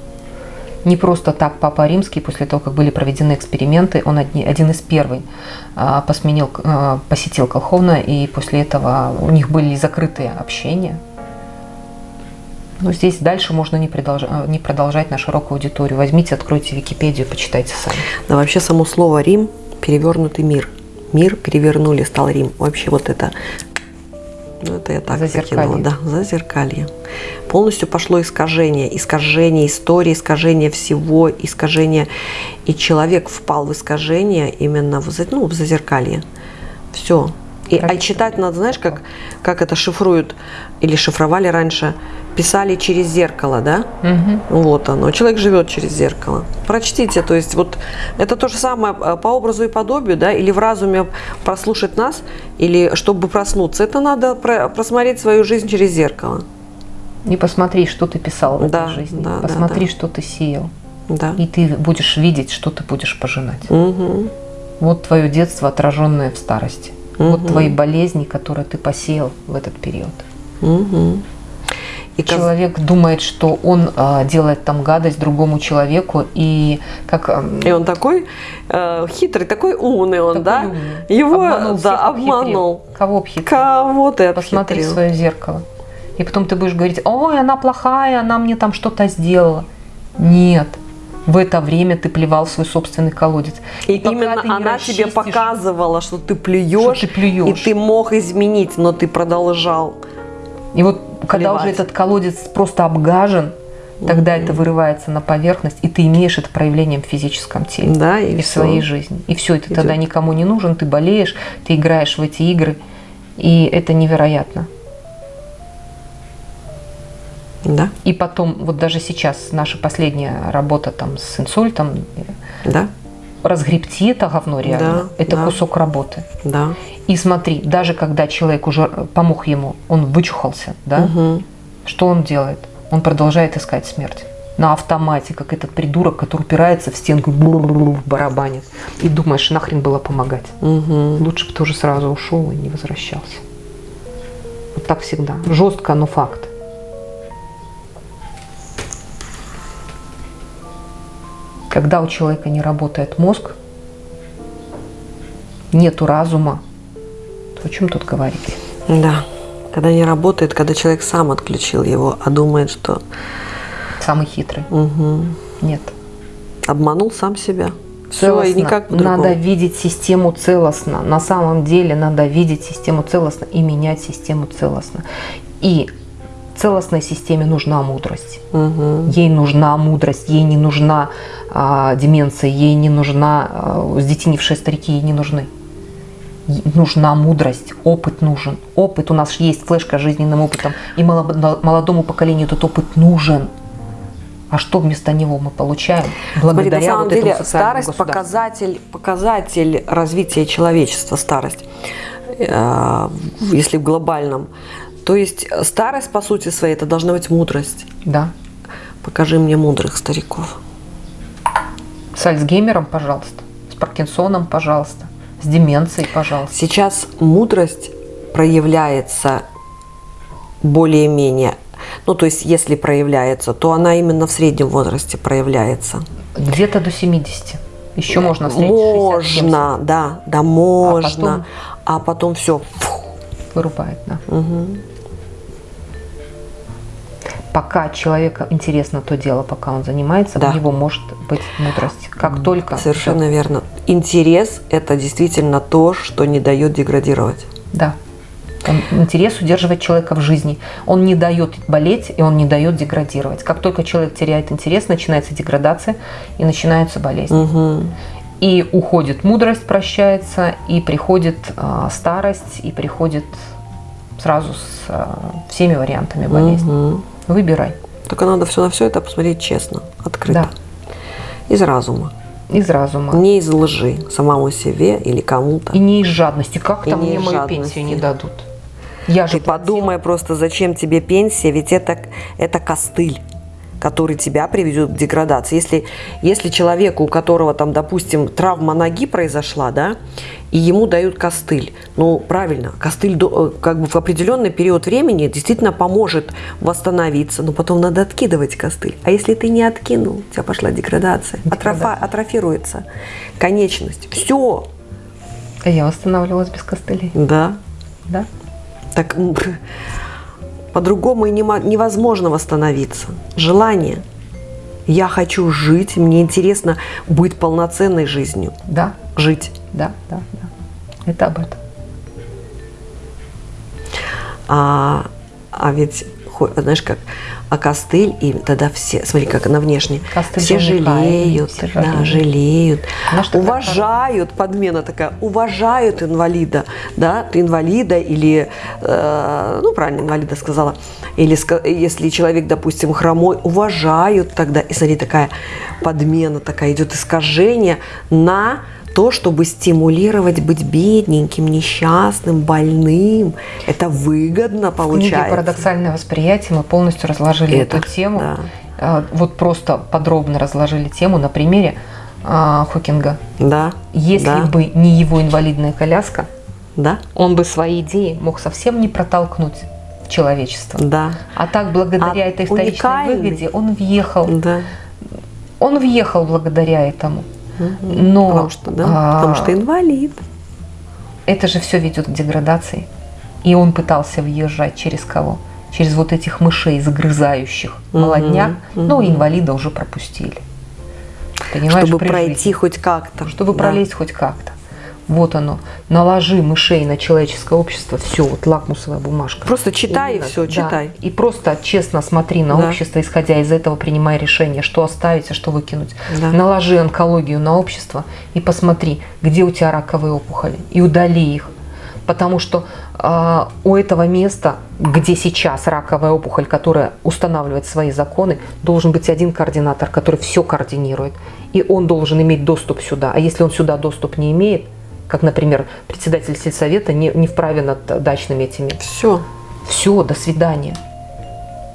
Не просто так Папа Римский, после того, как были проведены эксперименты, он одни- один из первых а, посменил, а, посетил Колховна, и после этого у них были закрытые общения. Но здесь дальше можно не, продолж- а, не продолжать на широкую аудиторию. Возьмите, откройте Википедию, почитайте сами. Да, вообще само слово Рим – перевернутый мир. Мир перевернули, стал Рим. Вообще вот это... Ну, это я так Зазеркалье. закинула. Да, зазеркалье. Полностью пошло искажение. Искажение истории, искажение всего, искажение. И человек впал в искажение именно в, ну, в зазеркалье. Все. И, а читать надо, знаешь, как, как это шифруют, или шифровали раньше, писали через зеркало, да? Вот оно. Человек живет через зеркало. Прочтите, то есть вот это то же самое э, по образу и подобию, да, или в разуме прослушать нас, или чтобы проснуться, это надо про- просмотреть свою жизнь через зеркало. И посмотри, что ты писал в Да, этой жизни. да, да, посмотри, да. что ты сеял. Да. И ты будешь видеть, что ты будешь пожинать. Мгм. Вот твое детство, отраженное в старости. Вот твои болезни, которые ты посеял в этот период. Мгм. И каз- Человек думает, что он а, делает там гадость другому человеку, и как ам, И он такой э, хитрый, такой умный он, такой да? умный. Его, Обманул да, обхитрил. обманул. Кого обхитрил? Кого ты Посмотри в обхитрил? свое зеркало. И потом ты будешь говорить, ой, она плохая, она мне там что-то сделала. Нет. В это время ты плевал свой собственный колодец. И пока именно она тебе показывала, что ты плюешь, Что ты плюешь. и ты мог изменить, но ты продолжал. И вот когда Плевать. уже этот колодец просто обгажен, тогда это вырывается на поверхность, и ты имеешь это проявлением в физическом теле. Да, и, и в своей жизни. И все, это Идёт. тогда никому не нужен, ты болеешь, ты играешь в эти игры, и это невероятно. Да, И потом, вот даже сейчас наша последняя работа там с инсультом, да, разгребти это говно реально, Да, это да. кусок работы. да. И смотри, даже когда человек уже помог ему, он вычухался, да, Мгм. что он делает? Он продолжает искать смерть. На автомате, как этот придурок, который упирается в стенку, барабанит. И думаешь, нахрен было помогать. Мгм. Лучше бы тоже сразу ушел и не возвращался. Вот так всегда. Жестко, но факт. Когда у человека не работает мозг, нету разума, то о чем тут говорить? Да. Когда не работает, когда человек сам отключил его, а думает, что Самый хитрый. мгм, Нет. обманул сам себя. Все, и Целостно. никак по-другому. Надо видеть систему целостно. На самом деле надо видеть систему целостно и менять систему целостно. И целостной системе нужна мудрость. Мгм. Ей нужна мудрость, ей не нужна а, деменция, ей не нужна а, сдетинившие старики, ей не нужны. Ей нужна мудрость, опыт нужен. Опыт, у нас есть флешка с жизненным опытом, и молодо- молодому поколению этот опыт нужен. А что вместо него мы получаем? Смотри, Благодаря на самом вот деле старость показатель, показатель развития человечества, старость, э, если в глобальном. То есть э, старость, по сути своей, это должна быть мудрость. Да. Покажи мне мудрых стариков. С Альцгеймером, пожалуйста. С Паркинсоном, пожалуйста. С деменцией, пожалуйста. Сейчас мудрость проявляется более-менее, ну то есть если проявляется, то она именно в среднем возрасте проявляется. Где-то до 70. Еще можно встретить 60-70. Можно, да, да, можно. потом? А потом, все. Вырубает, да. Пока человеку интересно то дело, пока он занимается, Да. у него может быть мудрость. Как только... Совершенно всё. верно. Интерес – это действительно то, что не дает деградировать. Да. Он- интерес удерживает человека в жизни. Он не дает болеть, и он не дает деградировать. Как только человек теряет интерес, начинается деградация и начинаются болезни. Мгм. И уходит мудрость, прощается, и приходит а, старость, и приходит сразу с а, всеми вариантами болезни. Мгм. Выбирай. Только надо все на все это посмотреть честно, открыто. Да. Из разума. Из разума. Не из лжи самому себе или кому-то. И не из жадности. Как там не мне мою жадности. пенсию не дадут? Я же Ты подумай просто, зачем тебе пенсия, ведь это, это костыль который тебя приведет к деградации. Если, если человеку, у которого там, допустим, травма ноги произошла, да, и ему дают костыль, ну, правильно, костыль э, как бы в определенный период времени действительно поможет восстановиться, но потом надо откидывать костыль. А если ты не откинул, у тебя пошла деградация, Деградация. Атрофа- атрофируется конечность. Все, А я восстанавливалась без костылей. да, Да? Так по-другому и невозможно восстановиться. Желание. Я хочу жить, мне интересно быть полноценной жизнью. Да, Жить. да, да, да. Это об этом. А, а ведь, знаешь как, а костыль, и тогда все, смотри, как она внешне, Костыль все жалеют, все да, жалеют. ж такая уважают, подмена такая, уважают инвалида, да, ты инвалида или, э, ну, правильно, инвалида сказала, или если человек, допустим, хромой, уважают тогда, и смотри, такая подмена такая идет, искажение на то, чтобы стимулировать быть бедненьким, несчастным, больным. Это выгодно В книге получается. «Парадоксальное восприятие» мы полностью разложили Это, эту тему. да. А, Вот просто подробно разложили тему на примере а, Хокинга. Да. Если да. бы не его инвалидная коляска, да. он бы свои идеи мог совсем не протолкнуть в человечество. Да. А так, благодаря А этой исторической уникальный. выгоде, он въехал. Да. Он въехал благодаря этому. Но Потому что, да, а, потому что инвалид. это же все ведет к деградации. И он пытался въезжать через кого? Через вот этих мышей, загрызающих Мгм, молодняк. Ну, мгм. инвалида уже пропустили. Понимаешь, чтобы пройти жизни. хоть как-то. Чтобы Да. пролезть хоть как-то. Вот оно. Наложи мышей на человеческое общество. Все, вот лакмусовая бумажка. Просто читай и Именно, все, да. читай. И просто честно смотри на Да. общество, исходя из этого принимай решение, что оставить, а что выкинуть. Да. Наложи онкологию на общество и посмотри, где у тебя раковые опухоли, и удали их. Потому что а, у этого места, где сейчас раковая опухоль, которая устанавливает свои законы, должен быть один координатор, который все координирует. И он должен иметь доступ сюда. А если он сюда доступ не имеет, как, например, председатель сельсовета не, не вправе над дачными этими Все. все, до свидания.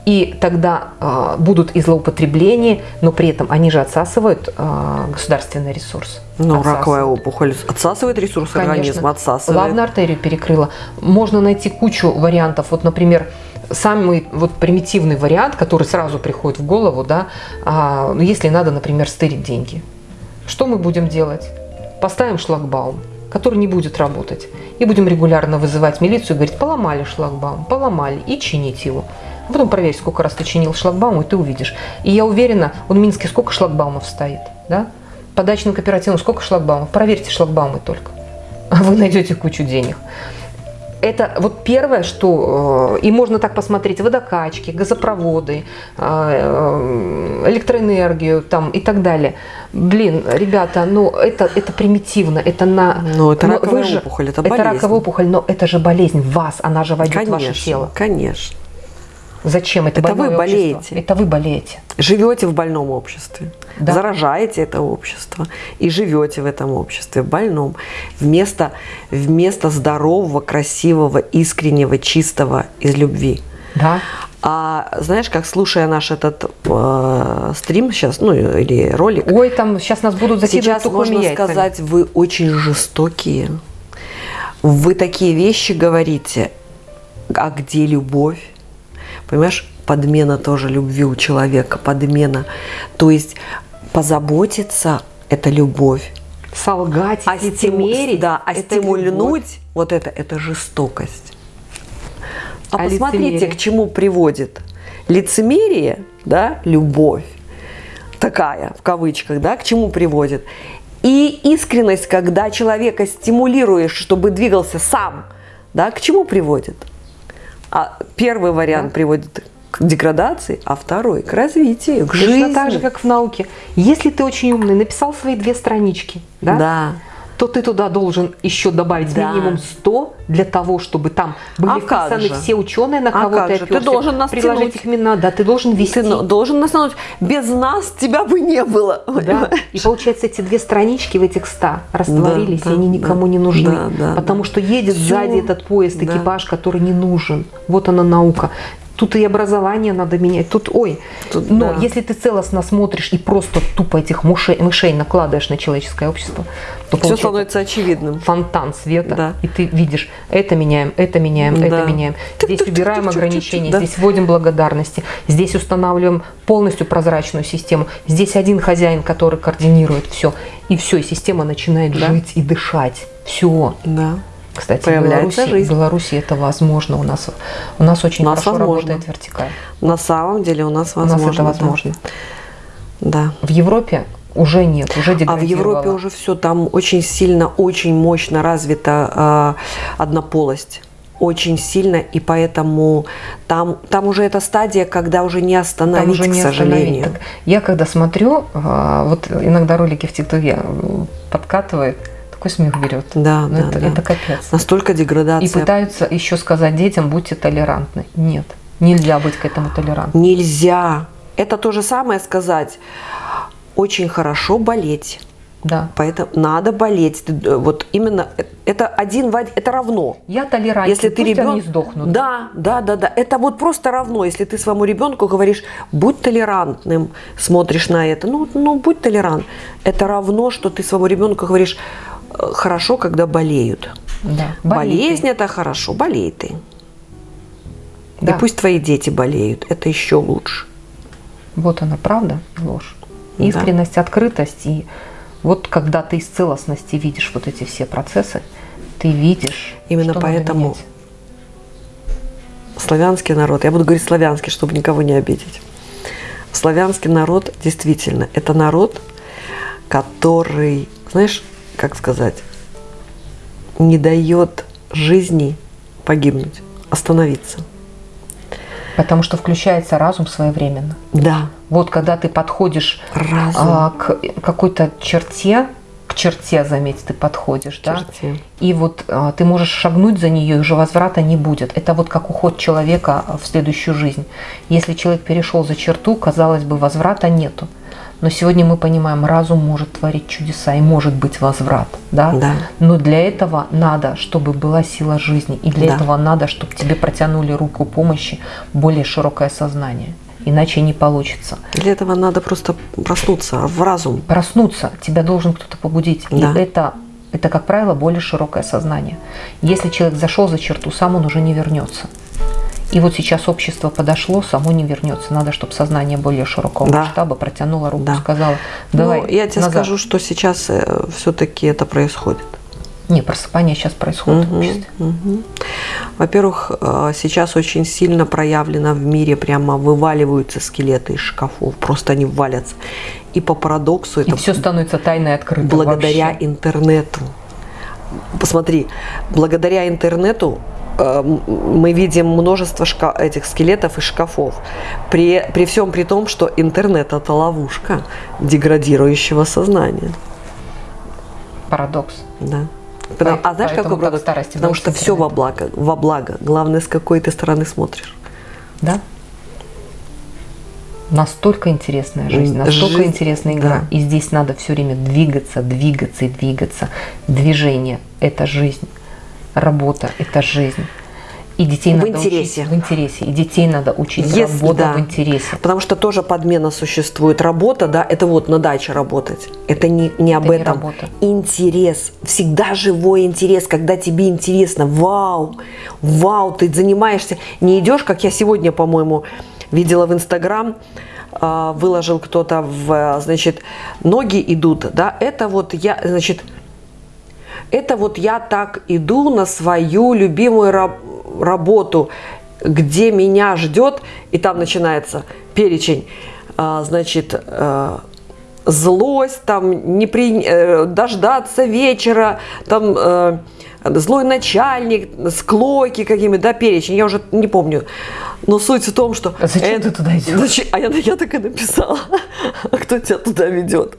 И тогда а, будут и злоупотребления, но при этом они же отсасывают а, государственный ресурс. Ну, раковая опухоль отсасывает ресурс Конечно. организма, отсасывает. Лавную артерию перекрыла. Можно найти кучу вариантов. Вот, например, самый вот примитивный вариант, который сразу приходит в голову, да, а, ну, если надо, например, стырить деньги. Что мы будем делать? Поставим шлагбаум, который не будет работать. И будем регулярно вызывать милицию и говорить, поломали шлагбаум, поломали, и чинить его. А потом проверь, сколько раз ты чинил шлагбаум, и ты увидишь. И я уверена, в Минске сколько шлагбаумов стоит, да? По дачным кооперативам сколько шлагбаумов? Проверьте шлагбаумы только. А вы найдете кучу денег. Это вот первое, что... э, И можно так посмотреть, водокачки, газопроводы, э, э, электроэнергию там и так далее. Блин, ребята, ну это, это примитивно, это на... Ну, это но раковая же- опухоль, это Это болезнь. раковая опухоль, но это же болезнь вас, она же войдет в ваше Конечно, тело. конечно. Зачем это Это вы больное общество? болеете. Это вы болеете. Живете в больном обществе, Да. заражаете это общество и живете в этом обществе, в больном. Вместо, вместо здорового, красивого, искреннего, чистого из любви. Да? А знаешь, как слушая наш этот э, стрим сейчас, ну или ролик, Ой, там сейчас нас будут закидывать сейчас можно яйцами. сказать, вы очень жестокие. Вы такие вещи говорите, а где любовь? Понимаешь, подмена тоже любви у человека, подмена. То есть позаботиться – это любовь. Солгать, А, лицемерить, да, а это стимульнуть вот это – это жестокость. А, А посмотрите, лицемерие? к чему приводит лицемерие, да, любовь такая, в кавычках, да, к чему приводит. И искренность, когда человека стимулируешь, чтобы двигался сам, да, к чему приводит? А первый вариант Да. приводит к деградации, а второй к развитию, к Точно жизни. так же, как в науке. Если ты очень умный, написал свои две странички, да, да. То ты туда должен еще добавить Да. минимум 100 для того, чтобы там были А вписаны же? все ученые, на А кого как ты же? Ты должен нас приложить тянуть. их имена, да, ты должен вести. Ты должен нас научить. Без нас тебя бы не было. Да. И получается, эти две странички в этих 100 растворились, Да, и они да, никому да. не нужны. Да, да, потому да. что едет Всё. сзади этот поезд, Да. экипаж, который не нужен. Вот она наука. Тут и образование надо менять. Тут, ой, Тут, но да. если ты целостно смотришь и просто тупо этих мышей, мышей накладываешь на человеческое общество, то Все становится очевидным. фонтан света, Да. и ты видишь, это меняем, это меняем, Да. это меняем. Здесь убираем ограничения, да. здесь вводим благодарности, здесь устанавливаем полностью прозрачную систему. Здесь один хозяин, который координирует все, и все, и система начинает Да. жить и дышать. Все. Да. Кстати, в Появляется Беларуси, жизнь. в Беларуси это возможно. У нас, у нас очень У нас хорошо возможно. работает вертикаль. На самом деле у нас У возможно. нас это да. возможно. Да. В Европе уже нет, уже А в. Европе уже все, там очень сильно, очень мощно развита э, однополость. Очень сильно, и поэтому там, там уже эта стадия, когда уже не остановить, Там уже не к сожалению. остановить. Так я когда смотрю, а, вот иногда ролики в ТикТоке м, подкатывает, такой смех берет. Да, Ну, да, это, да. это капец. Настолько И деградация. пытаются еще сказать детям, будьте толерантны. Нет, нельзя быть к этому толерантным. Нельзя. Это то же самое сказать. Очень хорошо болеть. Да. Поэтому надо болеть. Ты, Вот именно э- это один в один, это равно. Я толерантен, Если ты они ребенок, сдохнут. да, да, да, да, это вот просто равно. Если ты своему ребенку говоришь, будь толерантным, смотришь на это, ну, ну будь толерант. Это равно, что ты своему ребенку говоришь, «Э, хорошо, когда болеют. Да. Ты. Болезнь это хорошо, болей ты. Да. И пусть твои дети болеют, это еще лучше. Вот она, правда, ложь. Да. Искренность, открытость. И вот когда ты из целостности видишь вот эти все процессы, ты видишь, Именно поэтому славянский народ, я буду говорить славянский, чтобы никого не обидеть. Славянский народ действительно это народ, который, знаешь, как сказать, не дает жизни погибнуть, остановиться. Потому что включается разум своевременно. Да, Вот когда ты подходишь разум. а, к какой-то черте, к черте, заметь, ты подходишь, да? черте. И вот а, ты можешь шагнуть за нее, и уже возврата не будет. Это вот как уход человека в следующую жизнь. Если человек перешел за черту, казалось бы, возврата нету. Но сегодня мы понимаем, разум может творить чудеса и может быть возврат, да? Да. Но для этого надо, чтобы была сила жизни, и для Да. этого надо, чтобы тебе протянули руку помощи более широкое сознание. Иначе не получится. Для этого надо просто проснуться в разум. Проснуться тебя должен кто-то побудить. Да. И это, это, как правило, более широкое сознание. Если человек зашел за черту, сам он уже не вернется. И вот сейчас общество подошло, само не вернется. Надо, чтобы сознание более широкого Да. масштаба протянуло руку, Да. сказала, давай. Ну, я тебе назад». скажу, что сейчас все-таки это происходит. Не, просыпание сейчас происходит в Мгм, обществе. мгм. Во-первых, э, сейчас очень сильно проявлено в мире, прямо вываливаются скелеты из шкафов, просто они валятся. И по парадоксу И это все становится тайно и открыто. благодаря вообще. интернету. Посмотри, благодаря интернету э, мы видим множество этих скелетов из шкафов. При, при всем при том, что интернет это ловушка деградирующего сознания. Парадокс. Да. Потому- По- а знаешь, какой продукт? старости Потому что все во благо, во благо. Главное, с какой ты стороны смотришь. Да? Настолько интересная жизнь, настолько Жизнь, интересная игра. да. И здесь надо все время двигаться, двигаться и двигаться. Движение – это жизнь. Работа – это жизнь. И детей В надо интересе. учить в интересе. И детей надо учить Если- работа да. в интересе. Потому что тоже подмена существует. Работа, да, это вот на даче работать. Это не, не об не этом. работа. Интерес. Всегда живой интерес, когда тебе интересно. Вау, вау, ты занимаешься. Не идешь, как я сегодня, по-моему, видела в Инстаграм, а, выложил кто-то в, а, значит, ноги идут, да, это вот я, значит, это вот я так иду на свою любимую раб- работу, где меня ждет, и там начинается перечень, а, значит, э, злость, там не при, э, дождаться вечера, там э, злой начальник, склоки какими, да, перечень, я уже не помню. Но суть в том, что... А зачем ты туда идешь? Зачем? А я, я так и написала. А кто тебя туда ведет?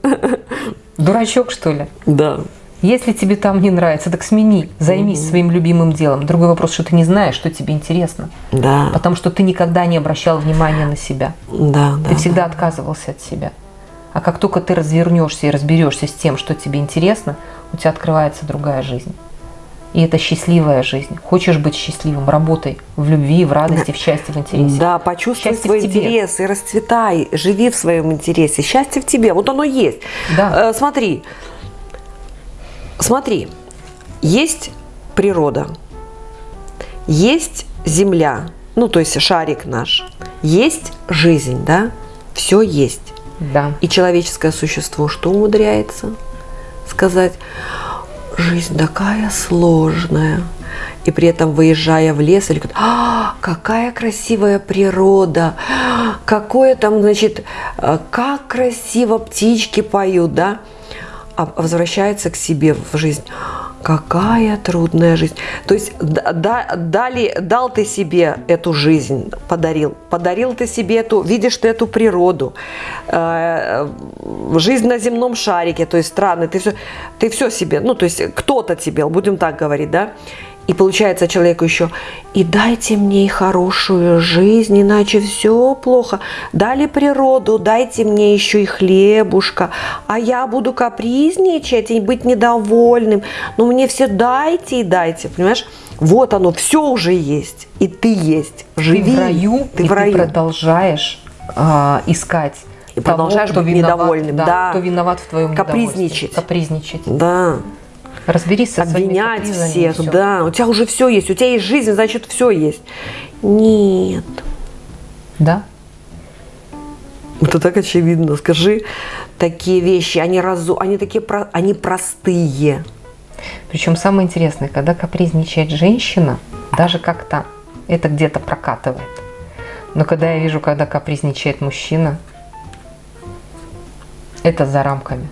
Дурачок, что ли? Да. Если тебе там не нравится, так смени, займись своим любимым делом. Другой вопрос, что ты не знаешь, что тебе интересно. Да. Потому что ты никогда не обращал внимания на себя. Да, да. Ты всегда отказывался от себя. А как только ты развернешься и разберешься с тем, что тебе интересно, у тебя открывается другая жизнь. И это счастливая жизнь. Хочешь быть счастливым, работай в любви, в радости, в счастье, в интересе. Да, почувствуй Счастье свой интерес и расцветай, живи в своем интересе. Счастье в тебе, вот оно есть. Да. Э, смотри, смотри, есть природа, есть земля, ну то есть шарик наш, есть жизнь, да, все есть. Да. И человеческое существо что умудряется сказать? Жизнь такая сложная. И при этом, выезжая в лес, или говорит, а, какая красивая природа, какое там, значит, э, как красиво птички поют, да? А возвращается к себе в жизнь. Какая трудная жизнь. То есть да- да- дали, дал ты себе эту жизнь, подарил. Подарил ты себе эту, видишь ты эту природу, э, жизнь на земном шарике, то есть страны, ты все, ты все себе, ну то есть кто-то тебе, будем так говорить, да, И получается человеку еще, и дайте мне хорошую жизнь, иначе все плохо. Дали природу, дайте мне еще и хлебушка, а я буду капризничать и быть недовольным. Но мне все дайте и дайте, понимаешь? Вот оно, все уже есть, и ты есть. Живи, ты в раю, ты и в раю. ты продолжаешь а, искать и продолжаешь кто быть виноват, недовольным, да, да. кто виноват в твоем Капризничать. Капризничать. Да. Разберись со Обвинять капризами, всех, всё. да. У тебя уже все есть, у тебя есть жизнь, значит все есть. Нет. Да? Это так очевидно. Скажи такие вещи, они разу, они такие, они простые. Причем самое интересное, когда капризничает женщина, даже как-то это где-то прокатывает. Но когда я вижу, когда капризничает мужчина, это за рамками.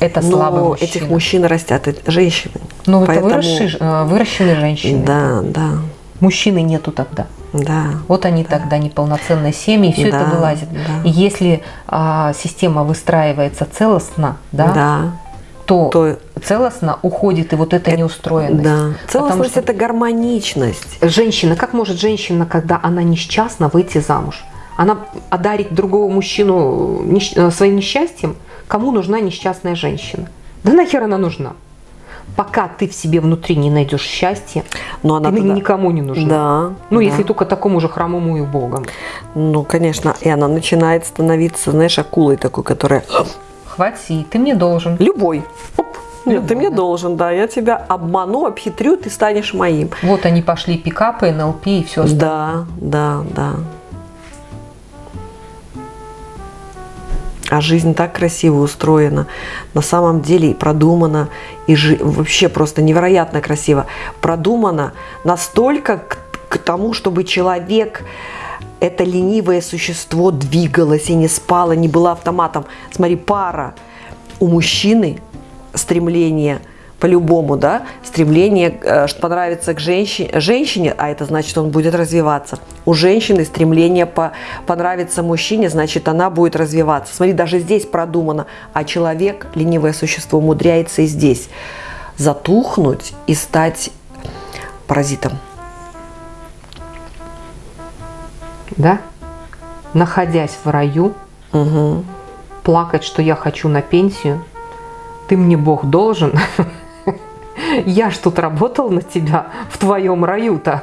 Это слабый Но мужчина. этих мужчин растят женщины. Ну, это Поэтому- выросшие, э, выращенные женщины. Да, да, Мужчины нету тогда. да. Вот они тогда неполноценные семьи, и все Да, это вылазит. да. И если а, система выстраивается целостно, да, Да. то, То- целостно уходит и вот эта неустроенность. Да. Целостность что это гармоничность. женщина, как может женщина, когда она несчастна, выйти замуж? Она одарит другого мужчину нещ- э, своим несчастьем? Кому нужна несчастная женщина? Да нахер она нужна? Пока ты в себе внутри не найдешь счастья, Но она ты туда- никому не нужна. Да. Ну, да. если только такому же хромому и богом. Ну, конечно, и она начинает становиться, знаешь, акулой такой, которая... Хвати, ты мне должен. Любой. Оп. Нет, ты Любой, мне да. должен, да, я тебя обману, обхитрю, ты станешь моим. Вот они пошли пикапы, НЛП и все остальное. Да, да, да. А жизнь так красиво устроена, на самом деле и продумана, и жи- вообще просто невероятно красиво. Продумана настолько к, к тому, чтобы человек, это ленивое существо, двигалось и не спало, не было автоматом. Смотри, пара у мужчины стремление по-любому, да, стремление э, что понравиться к женщине, женщине, а это значит, он будет развиваться. У женщины стремление по, понравиться мужчине, значит, она будет развиваться. Смотри, даже здесь продумано, а человек, ленивое существо, умудряется и здесь затухнуть и стать паразитом. Да? Находясь в раю, Мгм. плакать, что я хочу на пенсию, ты мне Бог должен. Я ж тут работал на тебя в твоем раю-то.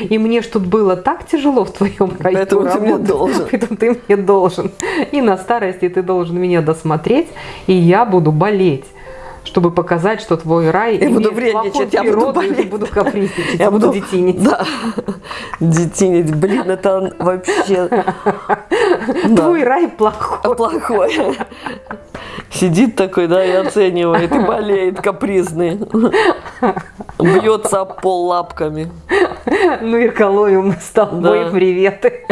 И мне ж тут было так тяжело в твоем раю Поэтому ты мне работать. должен. Поэтому ты мне должен. И на старости ты должен меня досмотреть, и я буду болеть чтобы показать, что твой рай Я буду вредничать, я буду болеть. буду капризничать, Я буду детинить. Да. Детинить, блин, это вообще... Твой рай плохой. плохой. Сидит такой, да, и оценивает, и болеет, капризный. Бьется об пол лапками. Ну, Ирколовим мы с тобой Да. приветы.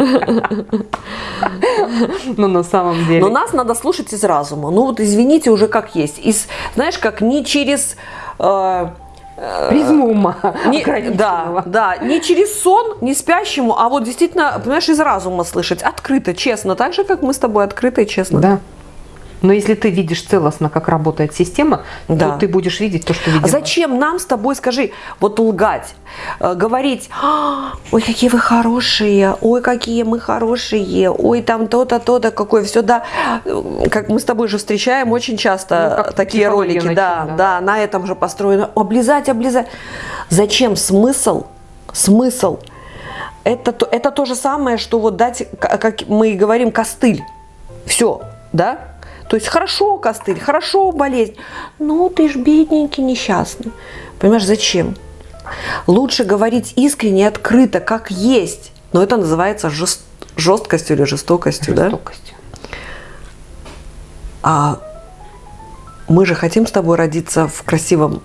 Ну, на самом деле. Но нас надо слушать из разума. Ну вот извините уже как есть. Из, знаешь, как не через... э, Призму ума не- да, да, не через сон, не спящему, а вот действительно, понимаешь, из разума слышать, открыто, честно, так же, как мы с тобой открыто и честно. Да. Но если ты видишь целостно, как работает система, Да. то ты будешь видеть то, что видим. А зачем нам с тобой, скажи, вот лгать, э, говорить, «А, ой, какие вы хорошие, ой, какие мы хорошие, ой, там то-то, то-то, какое все, да, Э, как мы с тобой же встречаем очень часто Ну, такие психология ролики, на да, да. да, на этом же построено, облизать, облизать. Зачем смысл, смысл? Это, то- это то же самое, что вот дать, как мы говорим, костыль. Все, да? То есть хорошо костыль, хорошо болезнь. Ну, ты ж бедненький, несчастный. Понимаешь, зачем? Лучше говорить искренне и открыто, как есть. Но это называется жест- жесткостью или жестокостью, да? Жестокостью. А мы же хотим с тобой родиться в красивом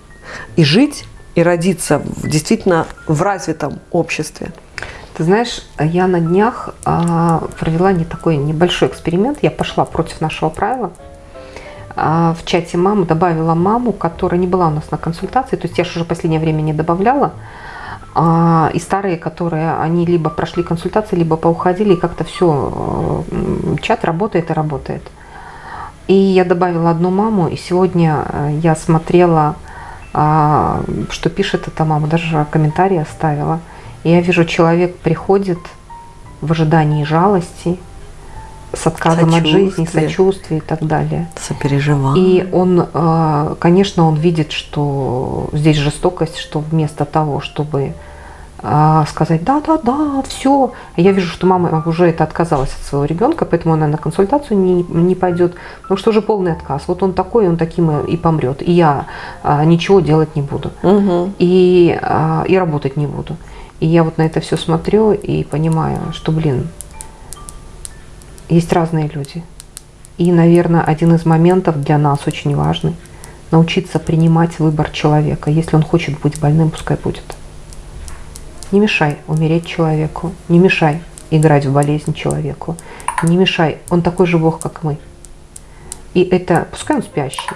и жить, и родиться в, действительно в развитом обществе. Ты знаешь, я на днях а, провела не такой небольшой эксперимент. Я пошла против нашего правила. А, в чате мамы добавила маму, которая не была у нас на консультации. То есть я же уже последнее время не добавляла. А, и старые, которые, они либо прошли консультации, либо поуходили, и как-то все, чат работает и работает. И я добавила одну маму, и сегодня э, я смотрела а, что пишет эта мама, даже комментарий оставила. Я вижу, человек приходит в ожидании жалости, с отказом от жизни, сочувствия и так далее. Сопереживание. И он, э, конечно, он видит, что здесь жестокость, что вместо того, чтобы э, сказать, да, да, да, все, я вижу, что мама уже это отказалась от своего ребенка, поэтому она на консультацию не, не пойдет, потому что уже полный отказ. Вот он такой, он таким и помрет, и я э, ничего делать не буду, Мгм. и, и работать не буду. И я вот на это все смотрю и понимаю, что, блин, есть разные люди. И, наверное, один из моментов для нас очень важный – научиться принимать выбор человека. Если он хочет быть больным, пускай будет. Не мешай умереть человеку, не мешай играть в болезнь человеку, не мешай, он такой же Бог, как мы. И это, пускай он спящий,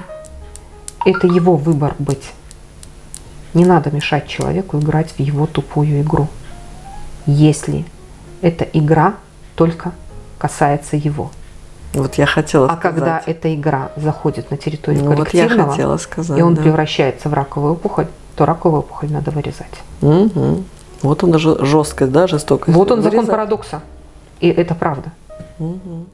это его выбор быть. Не надо мешать человеку играть в его тупую игру, если эта игра только касается его. Вот я хотела А сказать. когда эта игра заходит на территорию Ну, вот я коллективного, хотела сказать. и он да. превращается в раковую опухоль, то раковую опухоль надо вырезать. Мгм. Вот он жесткость, да, жестокость. Вот он закон Вырезать. парадокса. И это правда. Мгм.